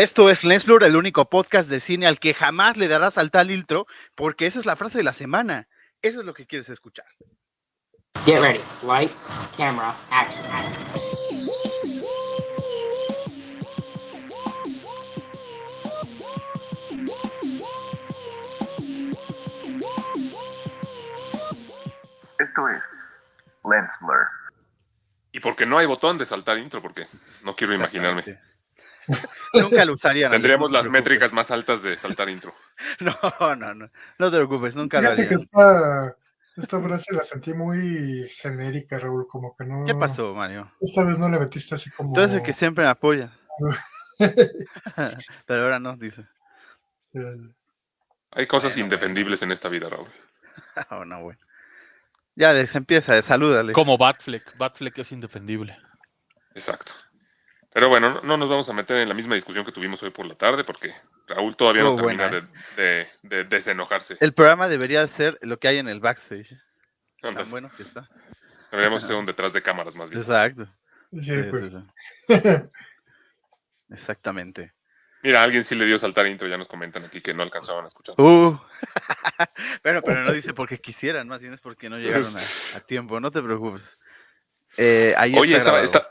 Esto es Lensblur, el único podcast de cine al que jamás le darás al tal intro, porque esa es la frase de la semana. Eso es lo que quieres escuchar. Get ready. Lights, camera, action. Esto es Lens Blur. Y porque no hay botón de saltar intro, porque no quiero imaginarme. Nunca lo usarían. Tendríamos no las métricas más altas de saltar intro. No, no, no. No te preocupes, nunca lo Fíjate que harían. esta, esta frase la sentí muy genérica, Raúl, como que no. ¿Qué pasó, Mario? Esta vez no le metiste así como. Tú eres el que siempre me apoya. Pero ahora no, dice. Hay cosas Bueno, indefendibles en esta vida, Raúl. Oh, no, bueno. Ya les empieza, salúdale. Como Batfleck. Batfleck es indefendible. Exacto. Pero bueno, no, no nos vamos a meter en la misma discusión que tuvimos hoy por la tarde, porque Raúl todavía no termina de, de- de desenojarse. El programa debería ser lo que hay en el backstage. Tan bueno que está. Deberíamos hacer un detrás de cámaras más bien. Exacto. sí, Sí, pues. sí, sí. Exactamente. Mira, alguien sí le dio saltar intro, ya nos comentan aquí que no alcanzaban a escuchar. Uh. pero, pero no dice porque quisieran, más bien es porque no llegaron a, a tiempo, no te preocupes. Eh, ahí Oye, está estaba- está-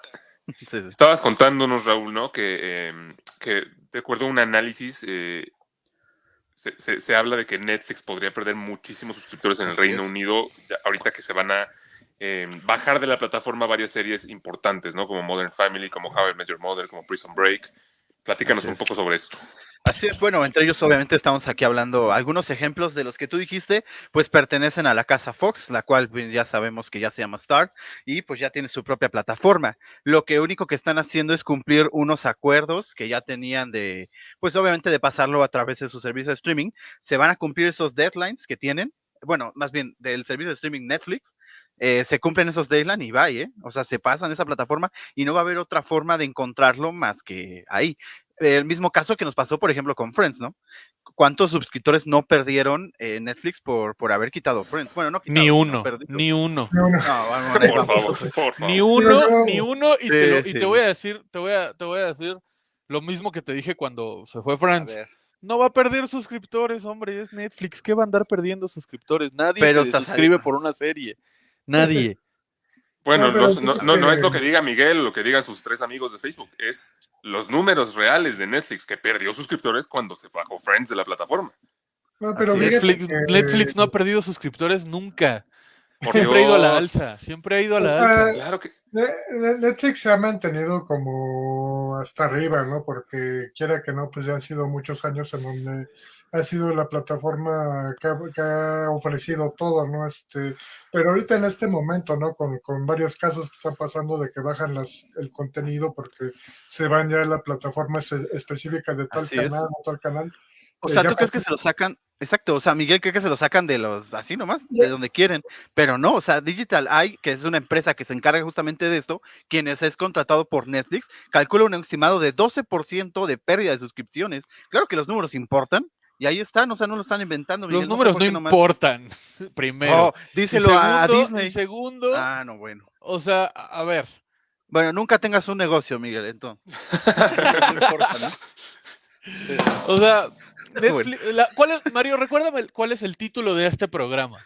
Sí, sí. estabas contándonos, Raúl, ¿no? Que, em, que de acuerdo a un análisis, eh, se, se- se habla de que Netflix podría perder muchísimos suscriptores en el Reino. Unido, ahorita que se van a em, bajar de la plataforma varias series importantes, ¿no? Como Modern Family, como How I Met Your Mother, como Prison Break. Platícanos un poco sobre esto. Así es, bueno, entre ellos obviamente estamos aquí hablando algunos ejemplos de los que tú dijiste, pues pertenecen a la casa Fox, la cual ya sabemos que ya se llama Star y pues ya tiene su propia plataforma. Lo que único que están haciendo es cumplir unos acuerdos que ya tenían de, pues obviamente de pasarlo a través de su servicio de streaming. Se van a cumplir esos deadlines que tienen, bueno, más bien del servicio de streaming Netflix, eh, se cumplen esos deadlines y va, ¿eh? O sea, se pasan esa plataforma y no va a haber otra forma de encontrarlo más que ahí el mismo caso que nos pasó, por ejemplo, con Friends, ¿no? ¿Cuántos suscriptores no perdieron eh, Netflix por, por haber quitado Friends? Bueno, no quitado, Ni uno. Ni uno. No, vamos, Por favor, por favor. Ni uno, no. ni uno, y, te, Sí, lo- y sí. te voy a decir, te voy a, te voy a decir lo mismo que te dije cuando se fue Friends. No va a perder suscriptores, hombre, es Netflix. ¿Qué va a andar perdiendo suscriptores? Nadie Pero se suscribe por una serie. Nadie. Bueno, No, los- no, no, no es lo que diga Miguel o lo que digan sus tres amigos de Facebook, es los números reales de Netflix que perdió suscriptores cuando se bajó Friends de la plataforma. No, pero Netflix, que- Netflix no ha perdido suscriptores nunca. Por Siempre ha ido a la alza. Siempre ha ido a la O sea, alza. Claro que Ne- Ne- Netflix se ha mantenido como hasta arriba, ¿no? Porque quiera que no, pues ya han sido muchos años en donde ha sido la plataforma que ha, que ha ofrecido todo, ¿no? Este, pero ahorita en este momento, ¿no? Con, con varios casos que están pasando de que bajan las, el contenido porque se van ya a la plataforma espe- específica de tal Así es. canal o tal canal. O Eh, sea, ¿tú crees que se lo sacan? Exacto, o sea, Miguel cree que se lo sacan de los, así nomás, de donde quieren, pero no, o sea, Digital Eye, que es una empresa que se encarga justamente de esto, quienes es contratado por Netflix, calcula un estimado de 12% de pérdida de suscripciones. Claro que los números importan, y ahí están, o sea, no lo están inventando. Los Miguel, números no importan. Primero. Oh, díselo a Disney. segundo, Ah, no, bueno. o sea, a ver, Bueno, nunca tengas un negocio, Miguel, entonces. no importa, ¿no? o sea. Netflix, la- ¿cuál es, Mario, recuérdame cuál es el título de este programa.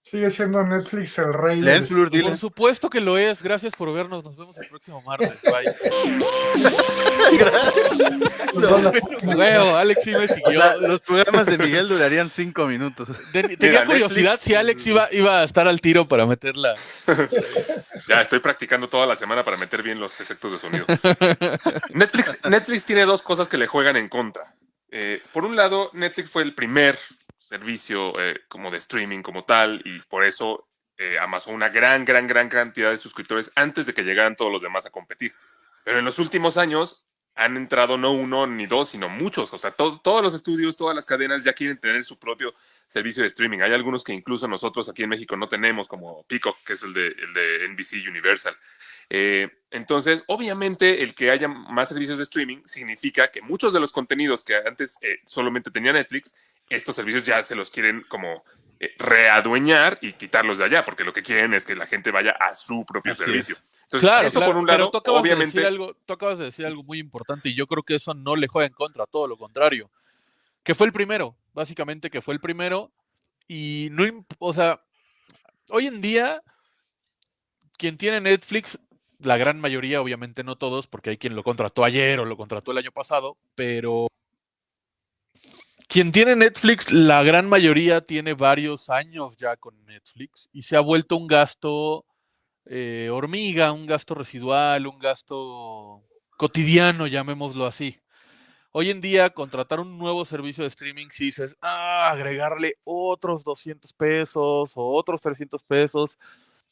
Sigue siendo Netflix el rey del Blur, dile. Por supuesto que lo es. Gracias por vernos. Nos vemos el próximo martes. Bye. Huevo, Alex sí me O siguió. sea, los programas de Miguel durarían cinco minutos. Ten- tenía Mira, curiosidad Netflix- si Alex iba, iba a estar al tiro para meterla. ya estoy practicando toda la semana para meter bien los efectos de sonido. Netflix, Netflix tiene dos cosas que le juegan en contra. Eh, por un lado, Netflix fue el primer servicio eh, como de streaming como tal y por eso eh, amasó una gran, gran, gran cantidad de suscriptores antes de que llegaran todos los demás a competir. Pero en los últimos años han entrado no uno ni dos, sino muchos. O sea, to- todos los estudios, todas las cadenas ya quieren tener su propio servicio de streaming. Hay algunos que incluso nosotros aquí en México no tenemos, como Peacock, que es el de, el de NBC Universal. Eh, entonces, obviamente, el que haya más servicios de streaming significa que muchos de los contenidos que antes eh, solamente tenía Netflix, estos servicios ya se los quieren como eh, readueñar y quitarlos de allá, porque lo que quieren es que la gente vaya a su propio Así servicio. Entonces, Claro, eso claro, por un pero lado, tú acabas, de obviamente, decir algo, tú acabas de decir algo muy importante y yo creo que eso no le juega en contra, todo lo contrario. Que fue el primero, básicamente que fue el primero y no, o sea, hoy en día quien tiene Netflix, la gran mayoría, obviamente no todos, porque hay quien lo contrató ayer o lo contrató el año pasado, pero quien tiene Netflix, la gran mayoría tiene varios años ya con Netflix y se ha vuelto un gasto eh, hormiga, un gasto residual, un gasto cotidiano, llamémoslo así. Hoy en día, contratar un nuevo servicio de streaming, si dices, ah, agregarle otros 200 pesos o otros 300 pesos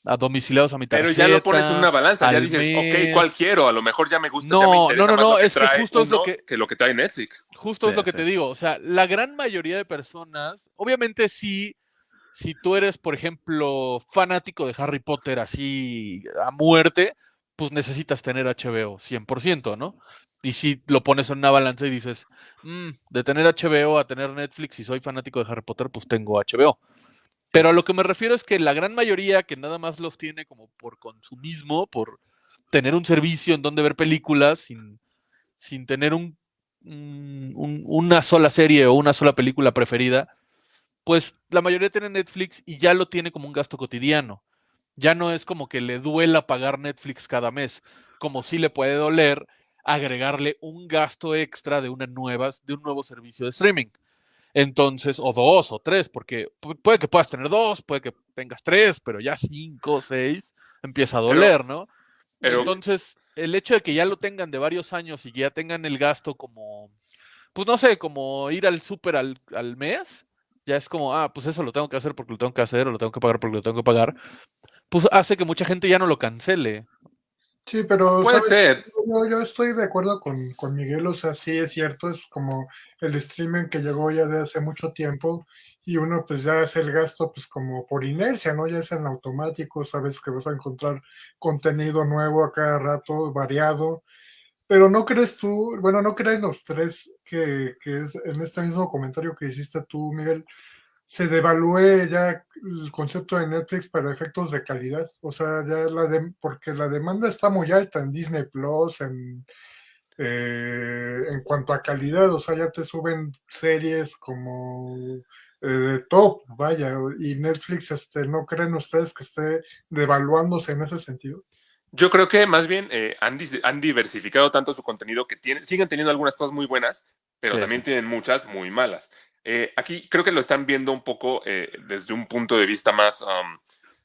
a domiciliados a mi pero tarjeta. ya lo pones en una balanza, ya dices, mes. ok, ¿cuál quiero? A lo mejor ya me gusta, No, ya me no, interesa no, más no, lo que es que justo es lo que- que lo que trae Netflix. Justo es lo que sí. te digo, o sea, la gran mayoría de personas, obviamente sí, si tú eres, por ejemplo, fanático de Harry Potter así a muerte, pues necesitas tener HBO 100%, ¿no? Y si lo pones en una balanza y dices, "Mm, de tener HBO a tener Netflix, si soy fanático de Harry Potter, pues tengo HBO. Pero a lo que me refiero es que la gran mayoría que nada más los tiene como por consumismo, por tener un servicio en donde ver películas sin, sin tener un- una sola serie o una sola película preferida, pues la mayoría tiene Netflix y ya lo tiene como un gasto cotidiano. Ya no es como que le duela pagar Netflix cada mes, como si le puede doler agregarle un gasto extra de una nuevas, de un nuevo servicio de streaming. Entonces, o dos o tres, porque pu- puede que puedas tener dos, puede que tengas tres, pero ya cinco, seis, empieza a doler, ¿no? pero- Entonces, el hecho de que ya lo tengan de varios años y ya tengan el gasto como, pues no sé, como ir al súper al, al mes, ya es como, ah, pues eso lo tengo que hacer porque lo tengo que hacer, o lo tengo que pagar porque lo tengo que pagar, pues hace que mucha gente ya no lo cancele. Sí, pero Puede ¿sabes? ser. Yo, yo estoy de acuerdo con, con Miguel, o sea, sí es cierto, es como el streaming que llegó ya de hace mucho tiempo y uno pues ya hace el gasto pues como por inercia, ¿no? Ya es en automático, sabes que vas a encontrar contenido nuevo a cada rato, variado, pero ¿no crees tú, bueno, no creen los tres que, es en este mismo comentario que hiciste tú, Miguel, se devalúe ya el concepto de Netflix para efectos de calidad. O sea, ya la de, porque la demanda está muy alta en Disney Plus, en, eh, en cuanto a calidad, o sea, ya te suben series como eh, de top, vaya, y Netflix, este, ¿no creen ustedes que esté devaluándose en ese sentido? Yo creo que más bien eh, han, diversificado tanto su contenido que tienen, siguen teniendo algunas cosas muy buenas, pero Sí. también tienen muchas muy malas. Eh, aquí creo que lo están viendo un poco eh, desde un punto de vista más um,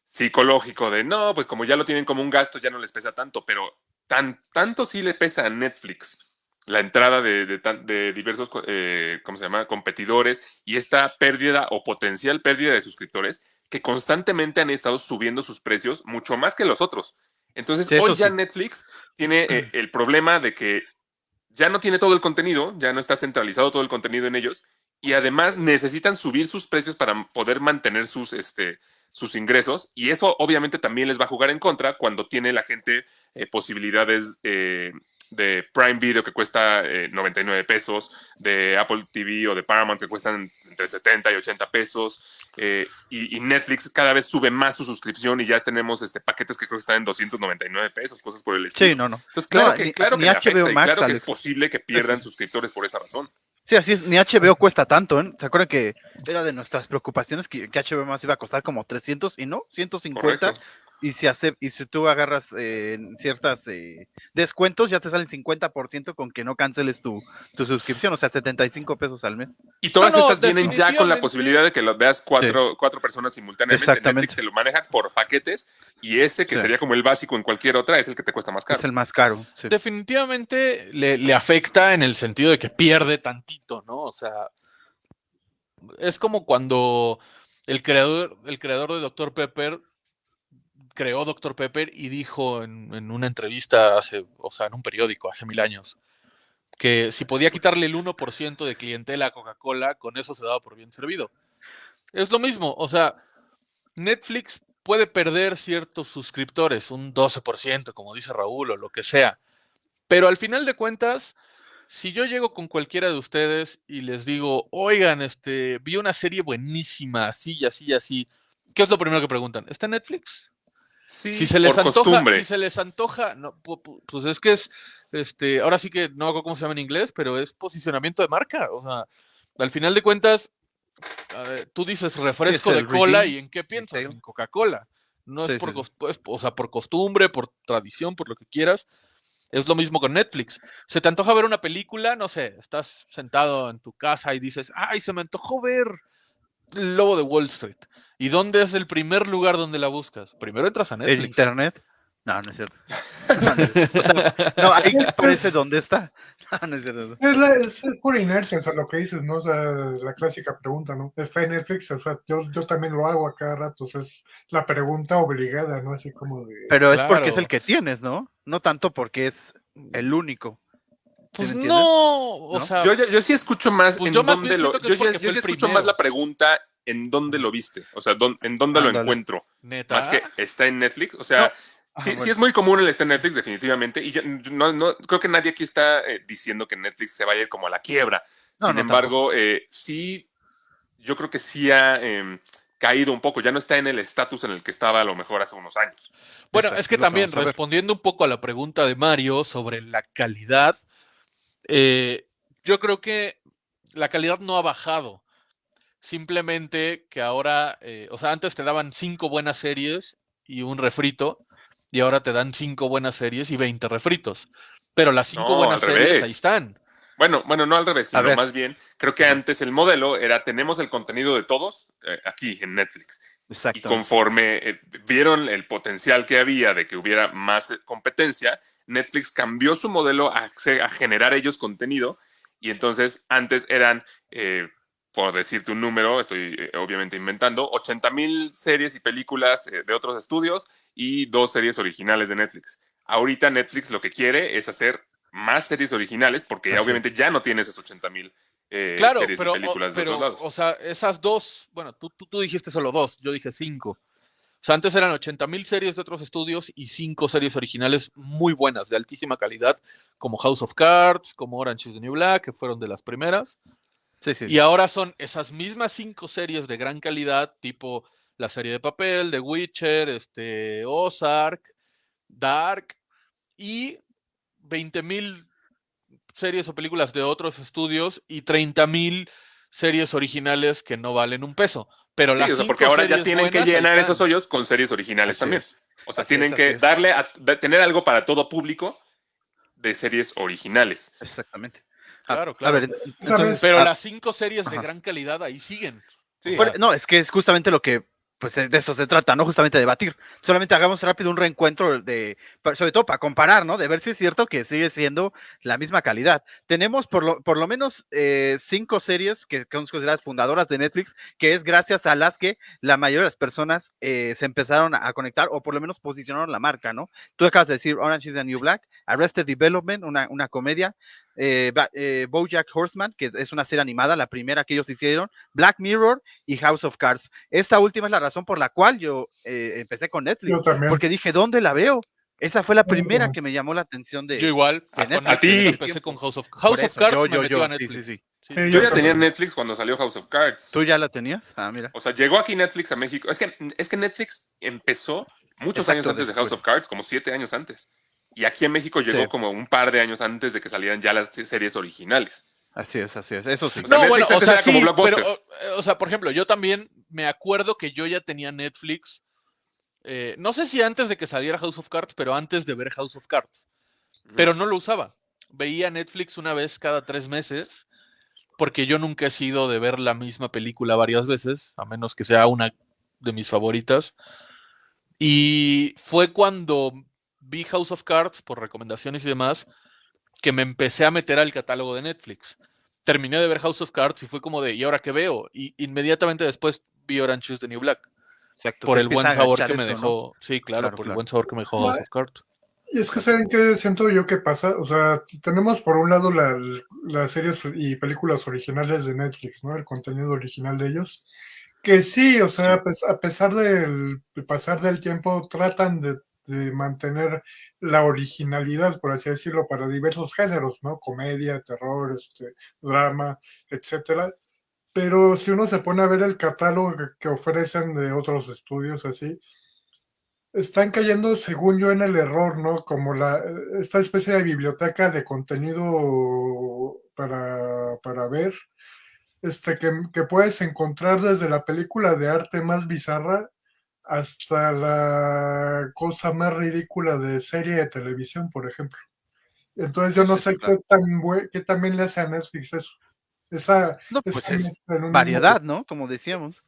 psicológico de no, pues como ya lo tienen como un gasto, ya no les pesa tanto, pero tan, tanto sí le pesa a Netflix la entrada de, de de diversos, eh, ¿cómo se llama?, competidores y esta pérdida o potencial pérdida de suscriptores que constantemente han estado subiendo sus precios mucho más que los otros. Entonces, Sí, hoy ya sí. Netflix tiene eh, el problema de que ya no tiene todo el contenido, ya no está centralizado todo el contenido en ellos y además necesitan subir sus precios para poder mantener sus, este, sus ingresos y eso obviamente también les va a jugar en contra cuando tiene la gente eh, posibilidades eh, de Prime Video que cuesta eh, 99 pesos, de Apple TV o de Paramount que cuestan entre 70 y 80 pesos eh, y, y Netflix cada vez sube más su suscripción y ya tenemos este, paquetes que creo que están en 299 pesos, cosas por el estilo. Sí, no, no. Entonces, claro No, que, ni- claro ni que y claro que es posible que pierdan suscriptores por esa razón. Sí, así es, ni HBO cuesta tanto, ¿eh? ¿Se acuerdan que era de nuestras preocupaciones que, que HBO más iba a costar como 300 y no, 150? Correcto. Y si, hace, y si tú agarras eh, ciertas eh, descuentos, ya te salen 50% con que no canceles tu, tu suscripción, o sea, 75 pesos al mes. Y todas No, no, estas vienen ya con la posibilidad de que lo veas cuatro, cuatro personas simultáneamente. Exactamente. Netflix te lo maneja por paquetes y ese que Sí. sería como el básico en cualquier otra es el que te cuesta más caro. Es el más caro. sí. Definitivamente le, le afecta en el sentido de que pierde tantito, ¿no? O sea, es como cuando el creador, el creador de Dr. Pepper creó Dr. Pepper y dijo en, una entrevista hace, o sea, en un periódico hace mil años, que si podía quitarle el 1% de clientela a Coca-Cola, con eso se daba por bien servido. Es lo mismo, o sea, Netflix puede perder ciertos suscriptores, un 12%, como dice Raúl, o lo que sea. Pero al final de cuentas, si yo llego con cualquiera de ustedes y les digo, oigan, este, vi una serie buenísima, así y así y así, ¿qué es lo primero que preguntan? ¿Está Netflix? Sí, si se les por antoja, costumbre. si se les antoja, no, pu- pu- pues es que es, este, ahora sí que no hago cómo se llama en inglés, pero es posicionamiento de marca. O sea, al final de cuentas, a ver, tú dices refresco de cola y en qué piensas, en Coca-Cola. No es Sí, por, sí, sí. cos- es- o sea, por costumbre, por tradición, por lo que quieras. Es lo mismo con Netflix. Se te antoja ver una película, no sé, estás sentado en tu casa y dices, ay, se me antojó ver Lobo de Wall Street. ¿Y dónde es el primer lugar donde la buscas? Primero entras a ¿En Netflix. internet? No, no es cierto. No, no es cierto. O sea, no, ahí aparece dónde está. No, no es cierto. Es, la, es pura inercia, o sea, lo que dices, ¿no? O sea, la clásica pregunta, ¿no? Está en Netflix, o sea, yo, yo también lo hago a cada rato, o sea, es la pregunta obligada, ¿no? Así como de... Pero es porque es el que tienes, ¿no? No tanto porque es el único. Pues no, o ¿No? sea, Yo, yo, yo sí escucho más Pues en yo dónde lo. Yo, es sí- sí escucho más la pregunta en dónde lo viste. O sea, dón- en dónde lo encuentro. neta. Más que está en Netflix. O sea, Ah, sí, sí bueno. es muy común el estar en Netflix, definitivamente. Y yo no, no- creo que nadie aquí está eh, diciendo que Netflix se vaya a ir como a la quiebra. No, Sin no, embargo, eh, sí, yo creo que sí ha em, caído un poco. Ya no está en el estatus en el que estaba a lo mejor hace unos años. Bueno, Exacto, es que también, respondiendo un poco a la pregunta de Mario sobre la calidad, eh, yo creo que la calidad no ha bajado. Simplemente que ahora, eh, o sea, antes te daban cinco buenas series y un refrito, y ahora te dan cinco buenas series y 20 refritos. Pero las cinco No, buenas series revés. ahí están. Bueno, bueno, no al revés, sino más bien, creo que antes el modelo era tenemos el contenido de todos eh, aquí en Netflix. Y Exacto. conforme eh, vieron el potencial que había de que hubiera más competencia, Netflix cambió su modelo a, generar ellos contenido. Y entonces antes eran, eh, por decirte un número, estoy eh, obviamente inventando, 80 mil series y películas eh, de otros estudios y dos series originales de Netflix. Ahorita Netflix lo que quiere es hacer más series originales porque ya obviamente ya no tiene esas 80 mil eh, Claro, series pero, y películas o, de otros lados. o sea, esas dos, bueno, tú, tú, tú dijiste solo dos, yo dije cinco. O sea, antes eran 80 mil series de otros estudios y cinco series originales muy buenas, de altísima calidad, como House of Cards, como Orange is the New Black, que fueron de las primeras. Sí, sí. Y ahora son esas mismas cinco series de gran calidad, tipo La Serie de Papel, The Witcher, este, Ozark, Dark, y 20 mil series o películas de otros estudios y 30 mil series originales que no valen un peso. Pero Sí, las o sea, cinco porque ahora ya tienen que llenar esos hoyos con series originales Así también. es. O sea, Así tienen es, que es. darle a tener algo para todo público de series originales. Exactamente. A- Claro, A claro. ver, entonces, Pero ah, las cinco series de gran calidad ahí siguen. Sí. Bueno, no, es que es justamente lo que, pues de eso se trata, ¿no? Justamente debatir. Solamente hagamos rápido un reencuentro de, sobre todo para comparar, ¿no? De ver si es cierto que sigue siendo la misma calidad. Tenemos por lo, por lo menos eh, cinco series que son consideradas fundadoras de Netflix, que es gracias a las que la mayoría de las personas eh, se empezaron a conectar o por lo menos posicionaron la marca, ¿no? Tú acabas de decir Orange is the New Black, Arrested Development, una, una comedia, eh, eh, Bojack Horseman, que es una serie animada, la primera que ellos hicieron, Black Mirror y House of Cards. Esta última es la razón por la cual yo eh, empecé con Netflix, Yo también. porque dije, ¿dónde la veo? Esa fue la primera que me llamó la atención de... Yo igual, de con Netflix. A ti. Empecé con House of, House of Cards yo, me yo, metió yo, a sí, Netflix. sí, sí. Sí. Sí, Yo ya también. tenía Netflix cuando salió House of Cards. ¿Tú ya la tenías? Ah, mira. O sea, llegó aquí Netflix a México. Es que, es que Netflix empezó muchos Exacto, años antes de House of Cards, como siete años antes. Y aquí en México llegó Sí. como un par de años antes de que salieran ya las series originales. Así es, así es. Eso sí. O sea, No, bueno, Netflix o antes sea, era como sí, Blockbuster. pero, o, o sea, por ejemplo, yo también me acuerdo que yo ya tenía Netflix, eh, no sé si antes de que saliera House of Cards, pero antes de ver House of Cards, pero no lo usaba. Veía Netflix una vez cada tres meses, porque yo nunca he sido de ver la misma película varias veces, a menos que sea una de mis favoritas. Y fue cuando vi House of Cards, por recomendaciones y demás, que me empecé a meter al catálogo de Netflix. Terminé de ver House of Cards y fue como de, ¿y ahora qué veo? Y inmediatamente después vi Orange is the New Black. Exacto, Por el buen sabor que me eso, ¿no? dejó. Sí, claro, Claro, por el buen sabor que me dejó House of Cards. Y es que saben que siento yo que pasa, o sea, tenemos por un lado la- las series y películas originales de Netflix, ¿no? El contenido original de ellos, que sí, o sea, a pesar del pasar del tiempo, tratan de, de mantener la originalidad, por así decirlo, para diversos géneros, ¿no? Comedia, terror, este, drama, etcétera. Pero si uno se pone a ver el catálogo que- ofrecen de otros estudios así, están cayendo, según yo, en el error, ¿no? Como la, esta especie de biblioteca de contenido para, para ver, este, que, que puedes encontrar desde la película de arte más bizarra hasta la cosa más ridícula de serie de televisión, por ejemplo. Entonces yo no sé qué tan qué también le hace a Netflix eso. Esa, No, pues esa es mezcla en un mismo- variedad, ¿no? Como decíamos.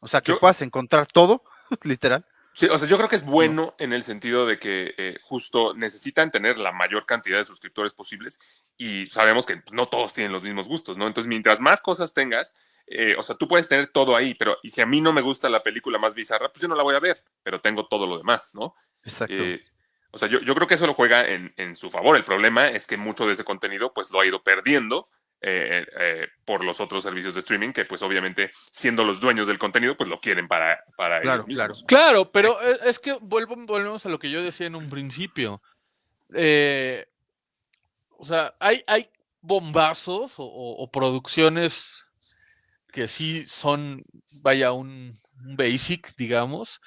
O sea, que Yo- puedas encontrar todo, literal. Sí, o sea, yo creo que es bueno en el sentido de que eh, justo necesitan tener la mayor cantidad de suscriptores posibles y sabemos que no todos tienen los mismos gustos, ¿no? Entonces, mientras más cosas tengas, eh, o sea, tú puedes tener todo ahí, pero y si a mí no me gusta la película más bizarra, pues yo no la voy a ver, pero tengo todo lo demás, ¿no? Exacto. Eh, o sea, yo, yo creo que eso lo juega en, en su favor. El problema es que mucho de ese contenido pues lo ha ido perdiendo eh, eh, por los otros servicios de streaming que pues obviamente siendo los dueños del contenido pues lo quieren para, para Claro, ellos mismos. Claro, pero e- es que vuelvo, volvemos a lo que yo decía en un principio. Eh, o sea, hay, hay bombazos o, o- o producciones que sí son, vaya, un, un basic, digamos,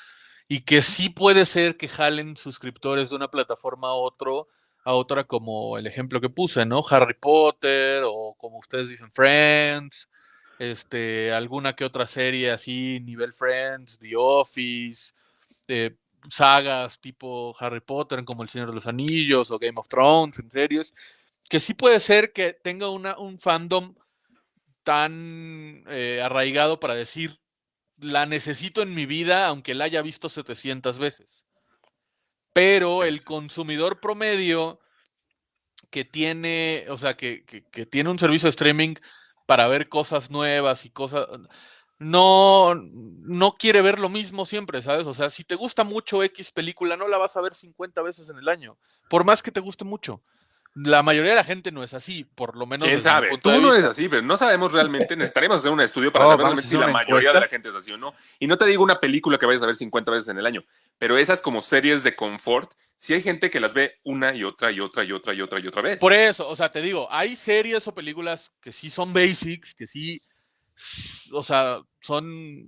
y que sí puede ser que jalen suscriptores de una plataforma a otro, a otra, como el ejemplo que puse, ¿no? Harry Potter, o como ustedes dicen, Friends, este, alguna que otra serie así, nivel Friends, The Office, eh, sagas tipo Harry Potter, como El Señor de los Anillos o Game of Thrones, en series, que sí puede ser que tenga una, un fandom tan eh, arraigado para decir, la necesito en mi vida, aunque la haya visto 700 veces. Pero el consumidor promedio que tiene, o sea, que, que, tiene un servicio de streaming para ver cosas nuevas y cosas, no, no quiere ver lo mismo siempre, ¿sabes? O sea, si te gusta mucho X película, no la vas a ver 50 veces en el año, por más que te guste mucho. La mayoría de la gente no es así, por lo menos. ¿Quién sabe? Tú no eres así, pero no sabemos realmente. Necesitaríamos hacer un estudio para Oh, saber realmente si la una mayoría de encuesta. la gente es así o no. Y no te digo una película que vayas a ver 50 veces en el año, pero esas como series de confort, sí hay gente que las ve una y otra y otra y otra y otra y otra vez. Por eso, o sea, te digo, hay series o películas que sí son basics, que sí, o sea, son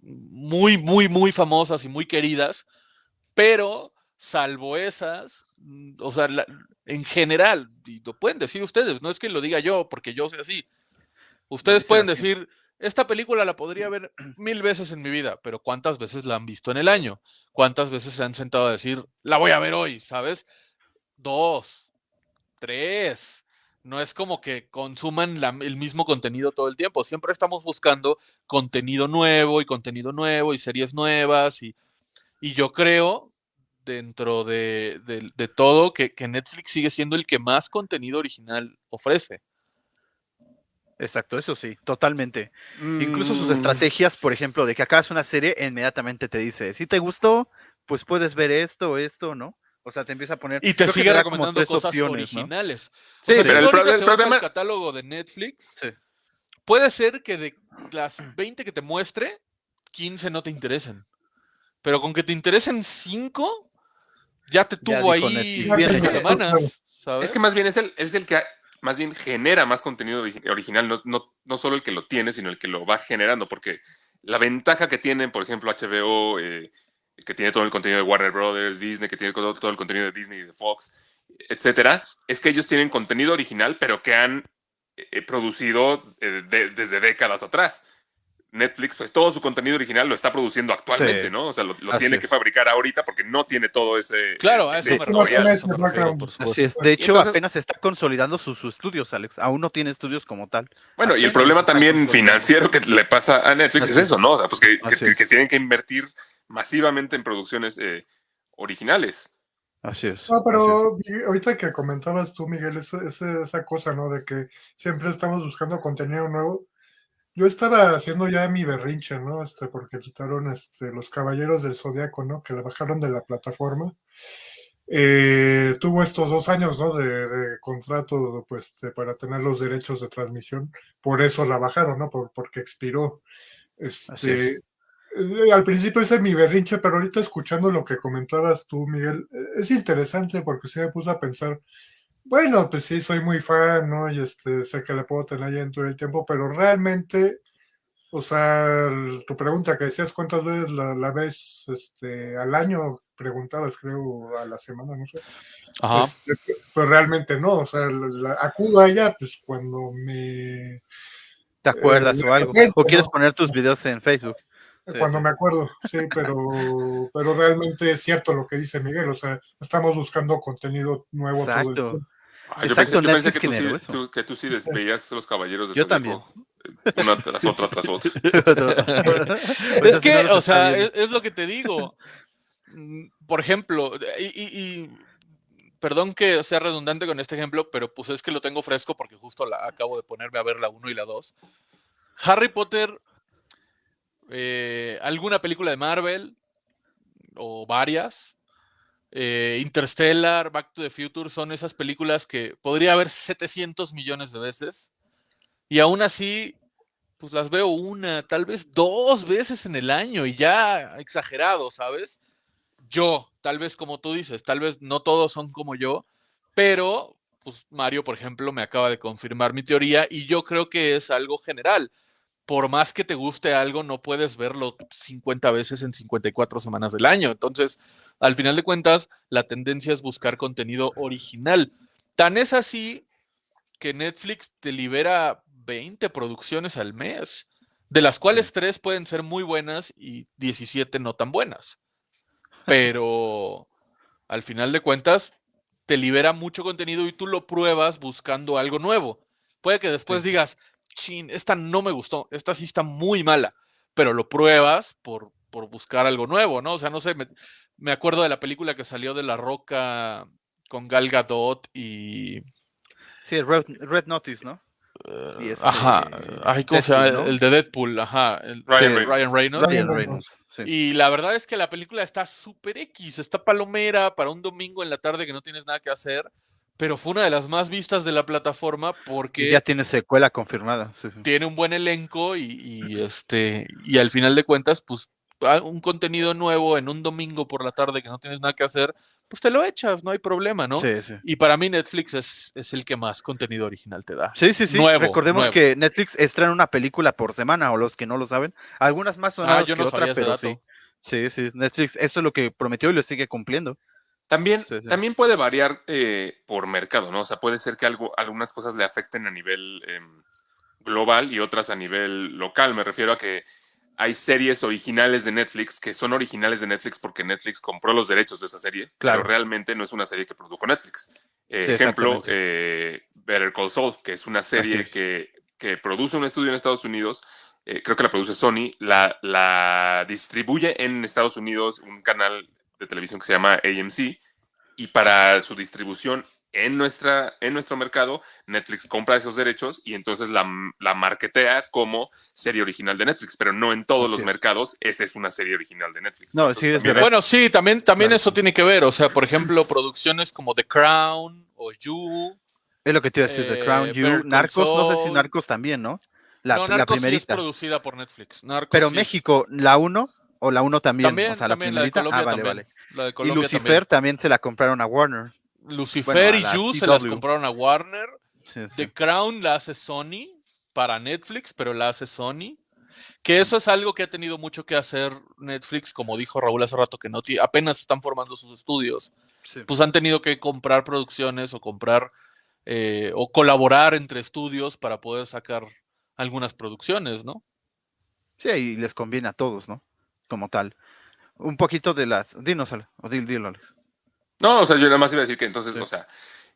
muy, muy, muy famosas y muy queridas, pero salvo esas, o sea, la- en general, y lo pueden decir ustedes, no es que lo diga yo, porque yo soy así. Ustedes pueden decir, esta película la podría ver mil veces en mi vida, pero ¿cuántas veces la han visto en el año? ¿Cuántas veces se han sentado a decir, la voy a ver hoy, ¿sabes? Dos, tres. No es como que consuman la- el mismo contenido todo el tiempo. Siempre estamos buscando contenido nuevo y contenido nuevo y series nuevas. Y, y yo creo, dentro de, de- de todo, que, que Netflix sigue siendo el que más contenido original ofrece. Exacto, eso sí, totalmente. Incluso sus Mm, estrategias, por ejemplo, de que acabas una serie, inmediatamente te dice, si te gustó, pues puedes ver esto, esto, ¿no? O sea, te empieza a poner. Y te sigue recomendando cosas opciones, ¿no? originales. Sí, O sea, pero el, proble- el problema. catálogo de Netflix, Sí. puede ser que de las 20 que te muestre, 15 no te interesen. Pero con que te interesen 5, ya te tuvo ahí semanas. ¿sabes? Es que más bien es el, es el que más bien genera más contenido origi- original, no, no, no solo el que lo tiene, sino el que lo va generando, porque la ventaja que tienen, por ejemplo, HBO, eh, que tiene todo el contenido de Warner Brothers, Disney, que tiene todo, todo el contenido de Disney y de Fox, etcétera, es que ellos tienen contenido original, pero que han eh, producido eh, de- desde décadas atrás. Netflix, pues todo su contenido original lo está produciendo actualmente, Sí. ¿no? O sea, lo, tiene es. que fabricar ahorita porque no tiene todo ese. Claro, ese eso me refiero, me refiero, por Así es. De hecho, entonces- apenas está consolidando sus, sus estudios, Alex. Aún no tiene estudios como tal. Bueno, y el problema también financiero que le pasa a Netflix es eso, ¿no? O sea, pues que, que- Así es. que tienen que invertir masivamente en producciones eh, originales. Así es. No, así pero ahorita que comentabas tú, Miguel, esa cosa, ¿no? De que siempre estamos buscando contenido nuevo. Yo estaba haciendo ya mi berrinche, ¿no? Este, porque quitaron este, los Caballeros del Zodiaco, ¿no? Que la bajaron de la plataforma. Eh, tuvo estos dos años, ¿no? De, de contrato, pues, este, para tener los derechos de transmisión. Por eso la bajaron, ¿no? Por, porque expiró. Este, eh, al principio hice mi berrinche, pero ahorita escuchando lo que comentabas tú, Miguel, eh, es interesante porque sí me puse a pensar, bueno, pues sí, soy muy fan, ¿no? Y este, sé que le puedo tener ya en todo el tiempo, pero realmente O sea, tu pregunta que decías, ¿cuántas veces la, la ves este, al año? Preguntabas, creo, a la semana, no sé. Ajá. Este, pues realmente no, o sea, la- acudo a ella pues cuando me ¿Te acuerdas Eh, o algo? ¿O quieres poner tus videos en Facebook? Cuando sí. me acuerdo, sí, pero, pero realmente es cierto lo que dice Miguel, o sea, estamos buscando contenido nuevo todo el tiempo. Ah, yo pensé, yo pensé Netflix que, tú sí, tú- que tú sí los caballeros de Yo eh, Una tras otra tras otra. Pues es que, o sea, es, es lo que te digo. Mm, Por ejemplo, y, y- y perdón que sea redundante con este ejemplo, pero pues es que lo tengo fresco porque justo la, acabo de ponerme a ver la 1 y la 2. Harry Potter, eh, alguna película de Marvel o varias, eh, Interstellar, Back to the Future, son esas películas que podría haber 700 millones de veces y aún así pues las veo una, tal vez dos veces en el año y ya exagerado, ¿sabes? Yo, tal vez como tú dices, tal vez no todos son como yo, pero pues Mario, por ejemplo, me acaba de confirmar mi teoría y yo creo que es algo general. Por más que te guste algo, no puedes verlo 50 veces en 54 semanas del año. Entonces, al final de cuentas, la tendencia es buscar contenido original. Tan es así que Netflix te libera 20 producciones al mes, de las cuales tres pueden ser muy buenas y 17 no tan buenas. Pero al final de cuentas, te libera mucho contenido y tú lo pruebas buscando algo nuevo. Puede que después Sí. digas, chin, esta no me gustó, esta sí está muy mala, pero lo pruebas por, por buscar algo nuevo, ¿no? O sea, no sé, me, me acuerdo de la película que salió de La Roca con Gal Gadot y... Sí, Red, Red Notice, ¿no? eh, Y este, ajá, ay, ¿cómo se llama? El de Deadpool, ajá. el- Ryan sí, Reynolds. Ryan Reynolds. Ryan Ryan Reynolds. sí. Y la verdad es que la película está súper X, está palomera para un domingo en la tarde que no tienes nada que hacer, pero fue una de las más vistas de la plataforma Y porque ya tiene secuela confirmada. sí, sí. tiene un buen elenco y, y, este y al final de cuentas, pues un contenido nuevo en un domingo por la tarde que no tienes nada que hacer, pues te lo echas, no hay problema, ¿no? Sí, sí. Y para mí Netflix es, es el que más contenido original te da. Sí, sí, sí. Nuevo, Recordemos nuevo. que Netflix estrena una película por semana, o los que no lo saben. Algunas más sonadas Ah, yo que no otra, sabía ese pero dato. sí. Sí, sí. Netflix, eso es lo que prometió y lo sigue cumpliendo. También, Sí, sí. también puede variar eh, por mercado, ¿no? O sea, puede ser que algo, algunas cosas le afecten a nivel em, global y otras a nivel local. Me refiero a que hay series originales de Netflix que son originales de Netflix porque Netflix compró los derechos de esa serie, Claro. pero realmente no es una serie que produjo Netflix. Eh, Sí, ejemplo, eh, Better Call Saul, que es una serie es. que, que produce un estudio en Estados Unidos, eh, creo que la produce Sony, la, la distribuye en Estados Unidos un canal de televisión que se llama AMC, y para su distribución en, nuestra, en nuestro mercado, Netflix compra esos derechos y entonces la, la marketea como serie original de Netflix, pero no en todos los mercados esa es una serie original de Netflix. No, Entonces, sí, es también verdad. Bueno, sí, también, también Claro. eso tiene que ver. O sea, por ejemplo, producciones como The Crown o You. Es lo que te iba a decir, The Eh, Crown, Better You, Narcos, no sé si. Narcos también, ¿no? La, no, la Narcos sí es primerita. producida por Netflix. Narcos Pero sí México, la 1 o la 1 también, También, o sea, la la de primerita. Colombia ah, vale, también. vale. La de Y Colombia Lucifer también. también. se la compraron a Warner. Lucifer bueno, y You se las compraron a Warner. Sí, sí. The Crown la hace Sony para Netflix, pero la hace Sony. Que eso es algo que ha tenido mucho que hacer Netflix, como dijo Raúl hace rato, que no apenas están formando sus estudios. Sí. Pues han tenido que comprar producciones o comprar eh, o colaborar entre estudios para poder sacar algunas producciones, ¿no? Sí, y les conviene a todos, ¿no? Como tal. Un poquito de las. Dinos, o dil- dilo, Alex. No, o sea, yo nada más iba a decir que entonces, Sí. o sea,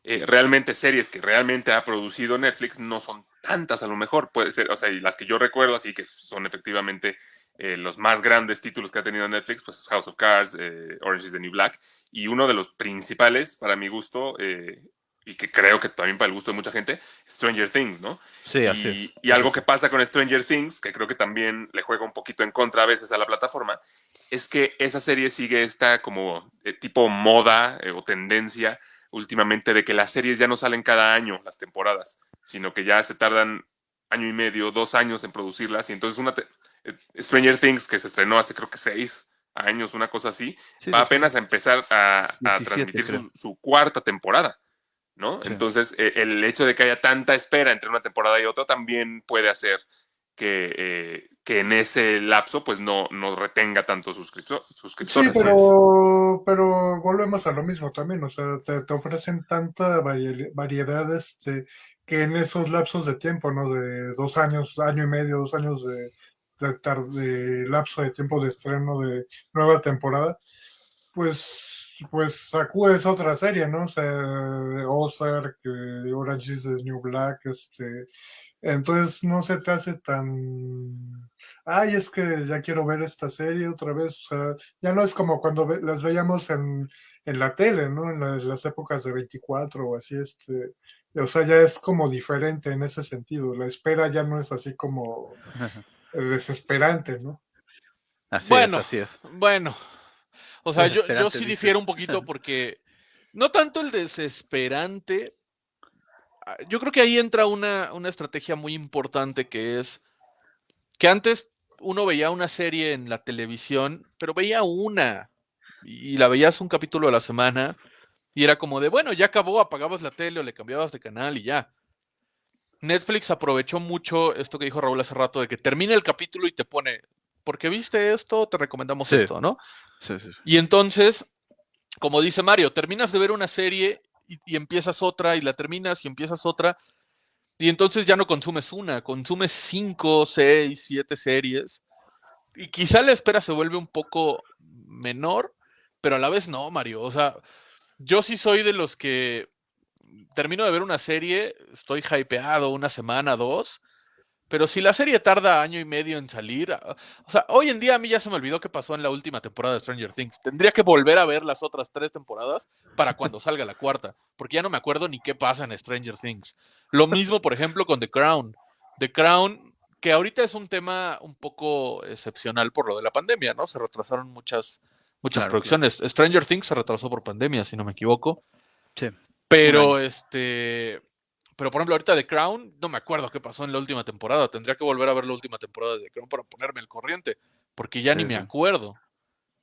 eh, realmente series que realmente ha producido Netflix no son tantas a lo mejor, puede ser, o sea, y las que yo recuerdo, así que son efectivamente eh, los más grandes títulos que ha tenido Netflix, pues House of Cards, eh, Orange is the New Black, y uno de los principales, para mi gusto, eh, y que creo que también para el gusto de mucha gente, Stranger Things, ¿no? Sí, así y, es. y algo que pasa con Stranger Things, que creo que también le juega un poquito en contra a veces a la plataforma, es que esa serie sigue esta como eh, tipo moda eh, o tendencia últimamente de que las series ya no salen cada año, las temporadas, sino que ya se tardan año y medio, dos años en producirlas. Y entonces una eh, Stranger Things, que se estrenó hace creo que seis años, una cosa así, Sí, va apenas a empezar a, a 17, transmitir su, su cuarta temporada, ¿no? Sí. Entonces, eh, el hecho de que haya tanta espera entre una temporada y otra también puede hacer que, eh, que en ese lapso pues no, no retenga tantos suscriptor- Sí, suscriptores. pero, pero volvemos a lo mismo también, o sea, te, te ofrecen tanta vari- variedad este, que en esos lapsos de tiempo, ¿no? De dos años, año y medio, dos años de, de, de lapso de tiempo de estreno de nueva temporada, pues, pues sacudes otra serie, ¿no? O sea, Ozark, Orange is the New Black, este, entonces no se te hace tan ay, es que ya quiero ver esta serie otra vez, o sea, ya no es como cuando ve- las veíamos en, en la tele, ¿no? En la- las épocas de 24 o así, este, o sea, ya es como diferente en ese sentido, la espera ya no es así como desesperante, ¿no? Así Bueno. es, así es. Bueno, o sea, yo, yo sí difiero un poquito porque no tanto el desesperante. ah, Yo creo que ahí entra una, una estrategia muy importante que es que antes uno veía una serie en la televisión, pero veía una y la veías un capítulo a la semana y era como de, bueno, ya acabó, apagabas la tele o le cambiabas de canal y ya. Netflix aprovechó mucho esto que dijo Raúl hace rato de que termina el capítulo y te pone, porque viste esto, te recomendamos Sí. esto, ¿no? Y entonces, como dice Mario, terminas de ver una serie y, y empiezas otra y la terminas y empiezas otra. Y entonces ya no consumes una, consumes cinco, seis, siete series. Y quizá la espera se vuelve un poco menor, pero a la vez no, Mario. O sea, yo sí soy de los que termino de ver una serie, estoy hypeado una semana, dos. Pero si la serie tarda año y medio en salir, ah, o sea, hoy en día a mí ya se me olvidó qué pasó en la última temporada de Stranger Things. Tendría que volver a ver las otras tres temporadas para cuando salga la cuarta, porque ya no me acuerdo ni qué pasa en Stranger Things. Lo mismo, por ejemplo, con The Crown. The Crown, que ahorita es un tema un poco excepcional por lo de la pandemia, ¿no? Se retrasaron muchas, muchas Claro, producciones. Stranger Things se retrasó por pandemia, si no me equivoco. Sí. Pero este. Pero por ejemplo, ahorita The Crown, no me acuerdo qué pasó en la última temporada. Tendría que volver a ver la última temporada de The Crown para ponerme al corriente. Porque ya ni me acuerdo.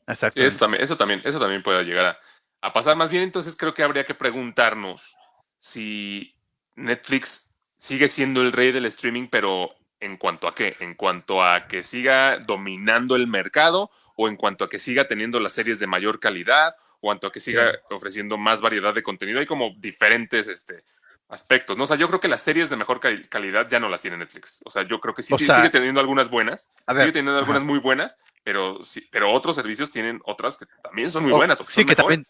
Exacto. Sí, eso también, eso también, eso también puede llegar a, a pasar. Más bien, entonces creo que habría que preguntarnos si Netflix sigue siendo el rey del streaming, pero en cuanto a qué, en cuanto a que siga dominando el mercado o en cuanto a que siga teniendo las series de mayor calidad o en cuanto a que siga ofreciendo más variedad de contenido. Hay como diferentes este, aspectos, ¿no? O sea, yo creo que las series de mejor cal- calidad ya no las tiene Netflix. O sea, yo creo que sí O ti- sea, sigue teniendo algunas buenas, ver, sigue teniendo algunas ajá. muy buenas, pero sí, pero otros servicios tienen otras que también son muy O- buenas o que sí, que también-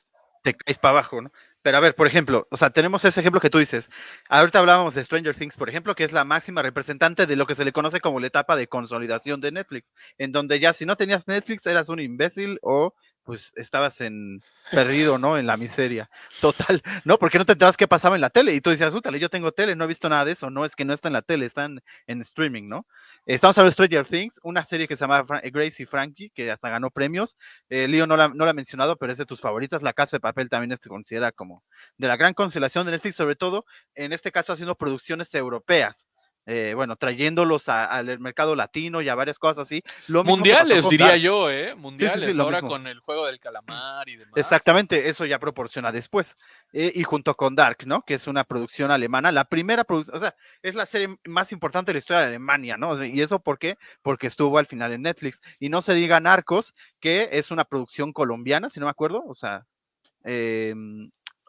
te caes para abajo, ¿no? Pero a ver, por ejemplo, o sea, tenemos ese ejemplo que tú dices. Ahorita hablábamos de Stranger Things, por ejemplo, que es la máxima representante de lo que se le conoce como la etapa de consolidación de Netflix, en donde ya si no tenías Netflix eras un imbécil o pues estabas en perdido, ¿no? En la miseria. Total, ¿no? Porque no te enterabas qué pasaba en la tele y tú decías, útale, yo tengo tele, no he visto nada de eso, no es que no está en la tele, está en, streaming, ¿no? Estamos hablando de Stranger Things, una serie que se llama y Frankie, que hasta ganó premios. Eh, Leo no la, no la ha mencionado, pero es de tus favoritas. La Casa de Papel también se considera como de la gran constelación de Netflix, sobre todo en este caso haciendo producciones europeas. Eh, bueno, trayéndolos al mercado latino y a varias cosas así. Lo Mundiales, con diría yo, ¿eh? Mundiales, ahora mismo. con el juego del calamar y demás. Exactamente, eso ya proporciona después. Eh, y junto con Dark, ¿no? Que es una producción alemana, la primera producción, o sea, es la serie más importante de la historia de Alemania, ¿no? O sea, ¿Y eso por qué? Porque estuvo al final en Netflix. Y no se diga Narcos, que es una producción colombiana, si no me acuerdo, o sea, eh,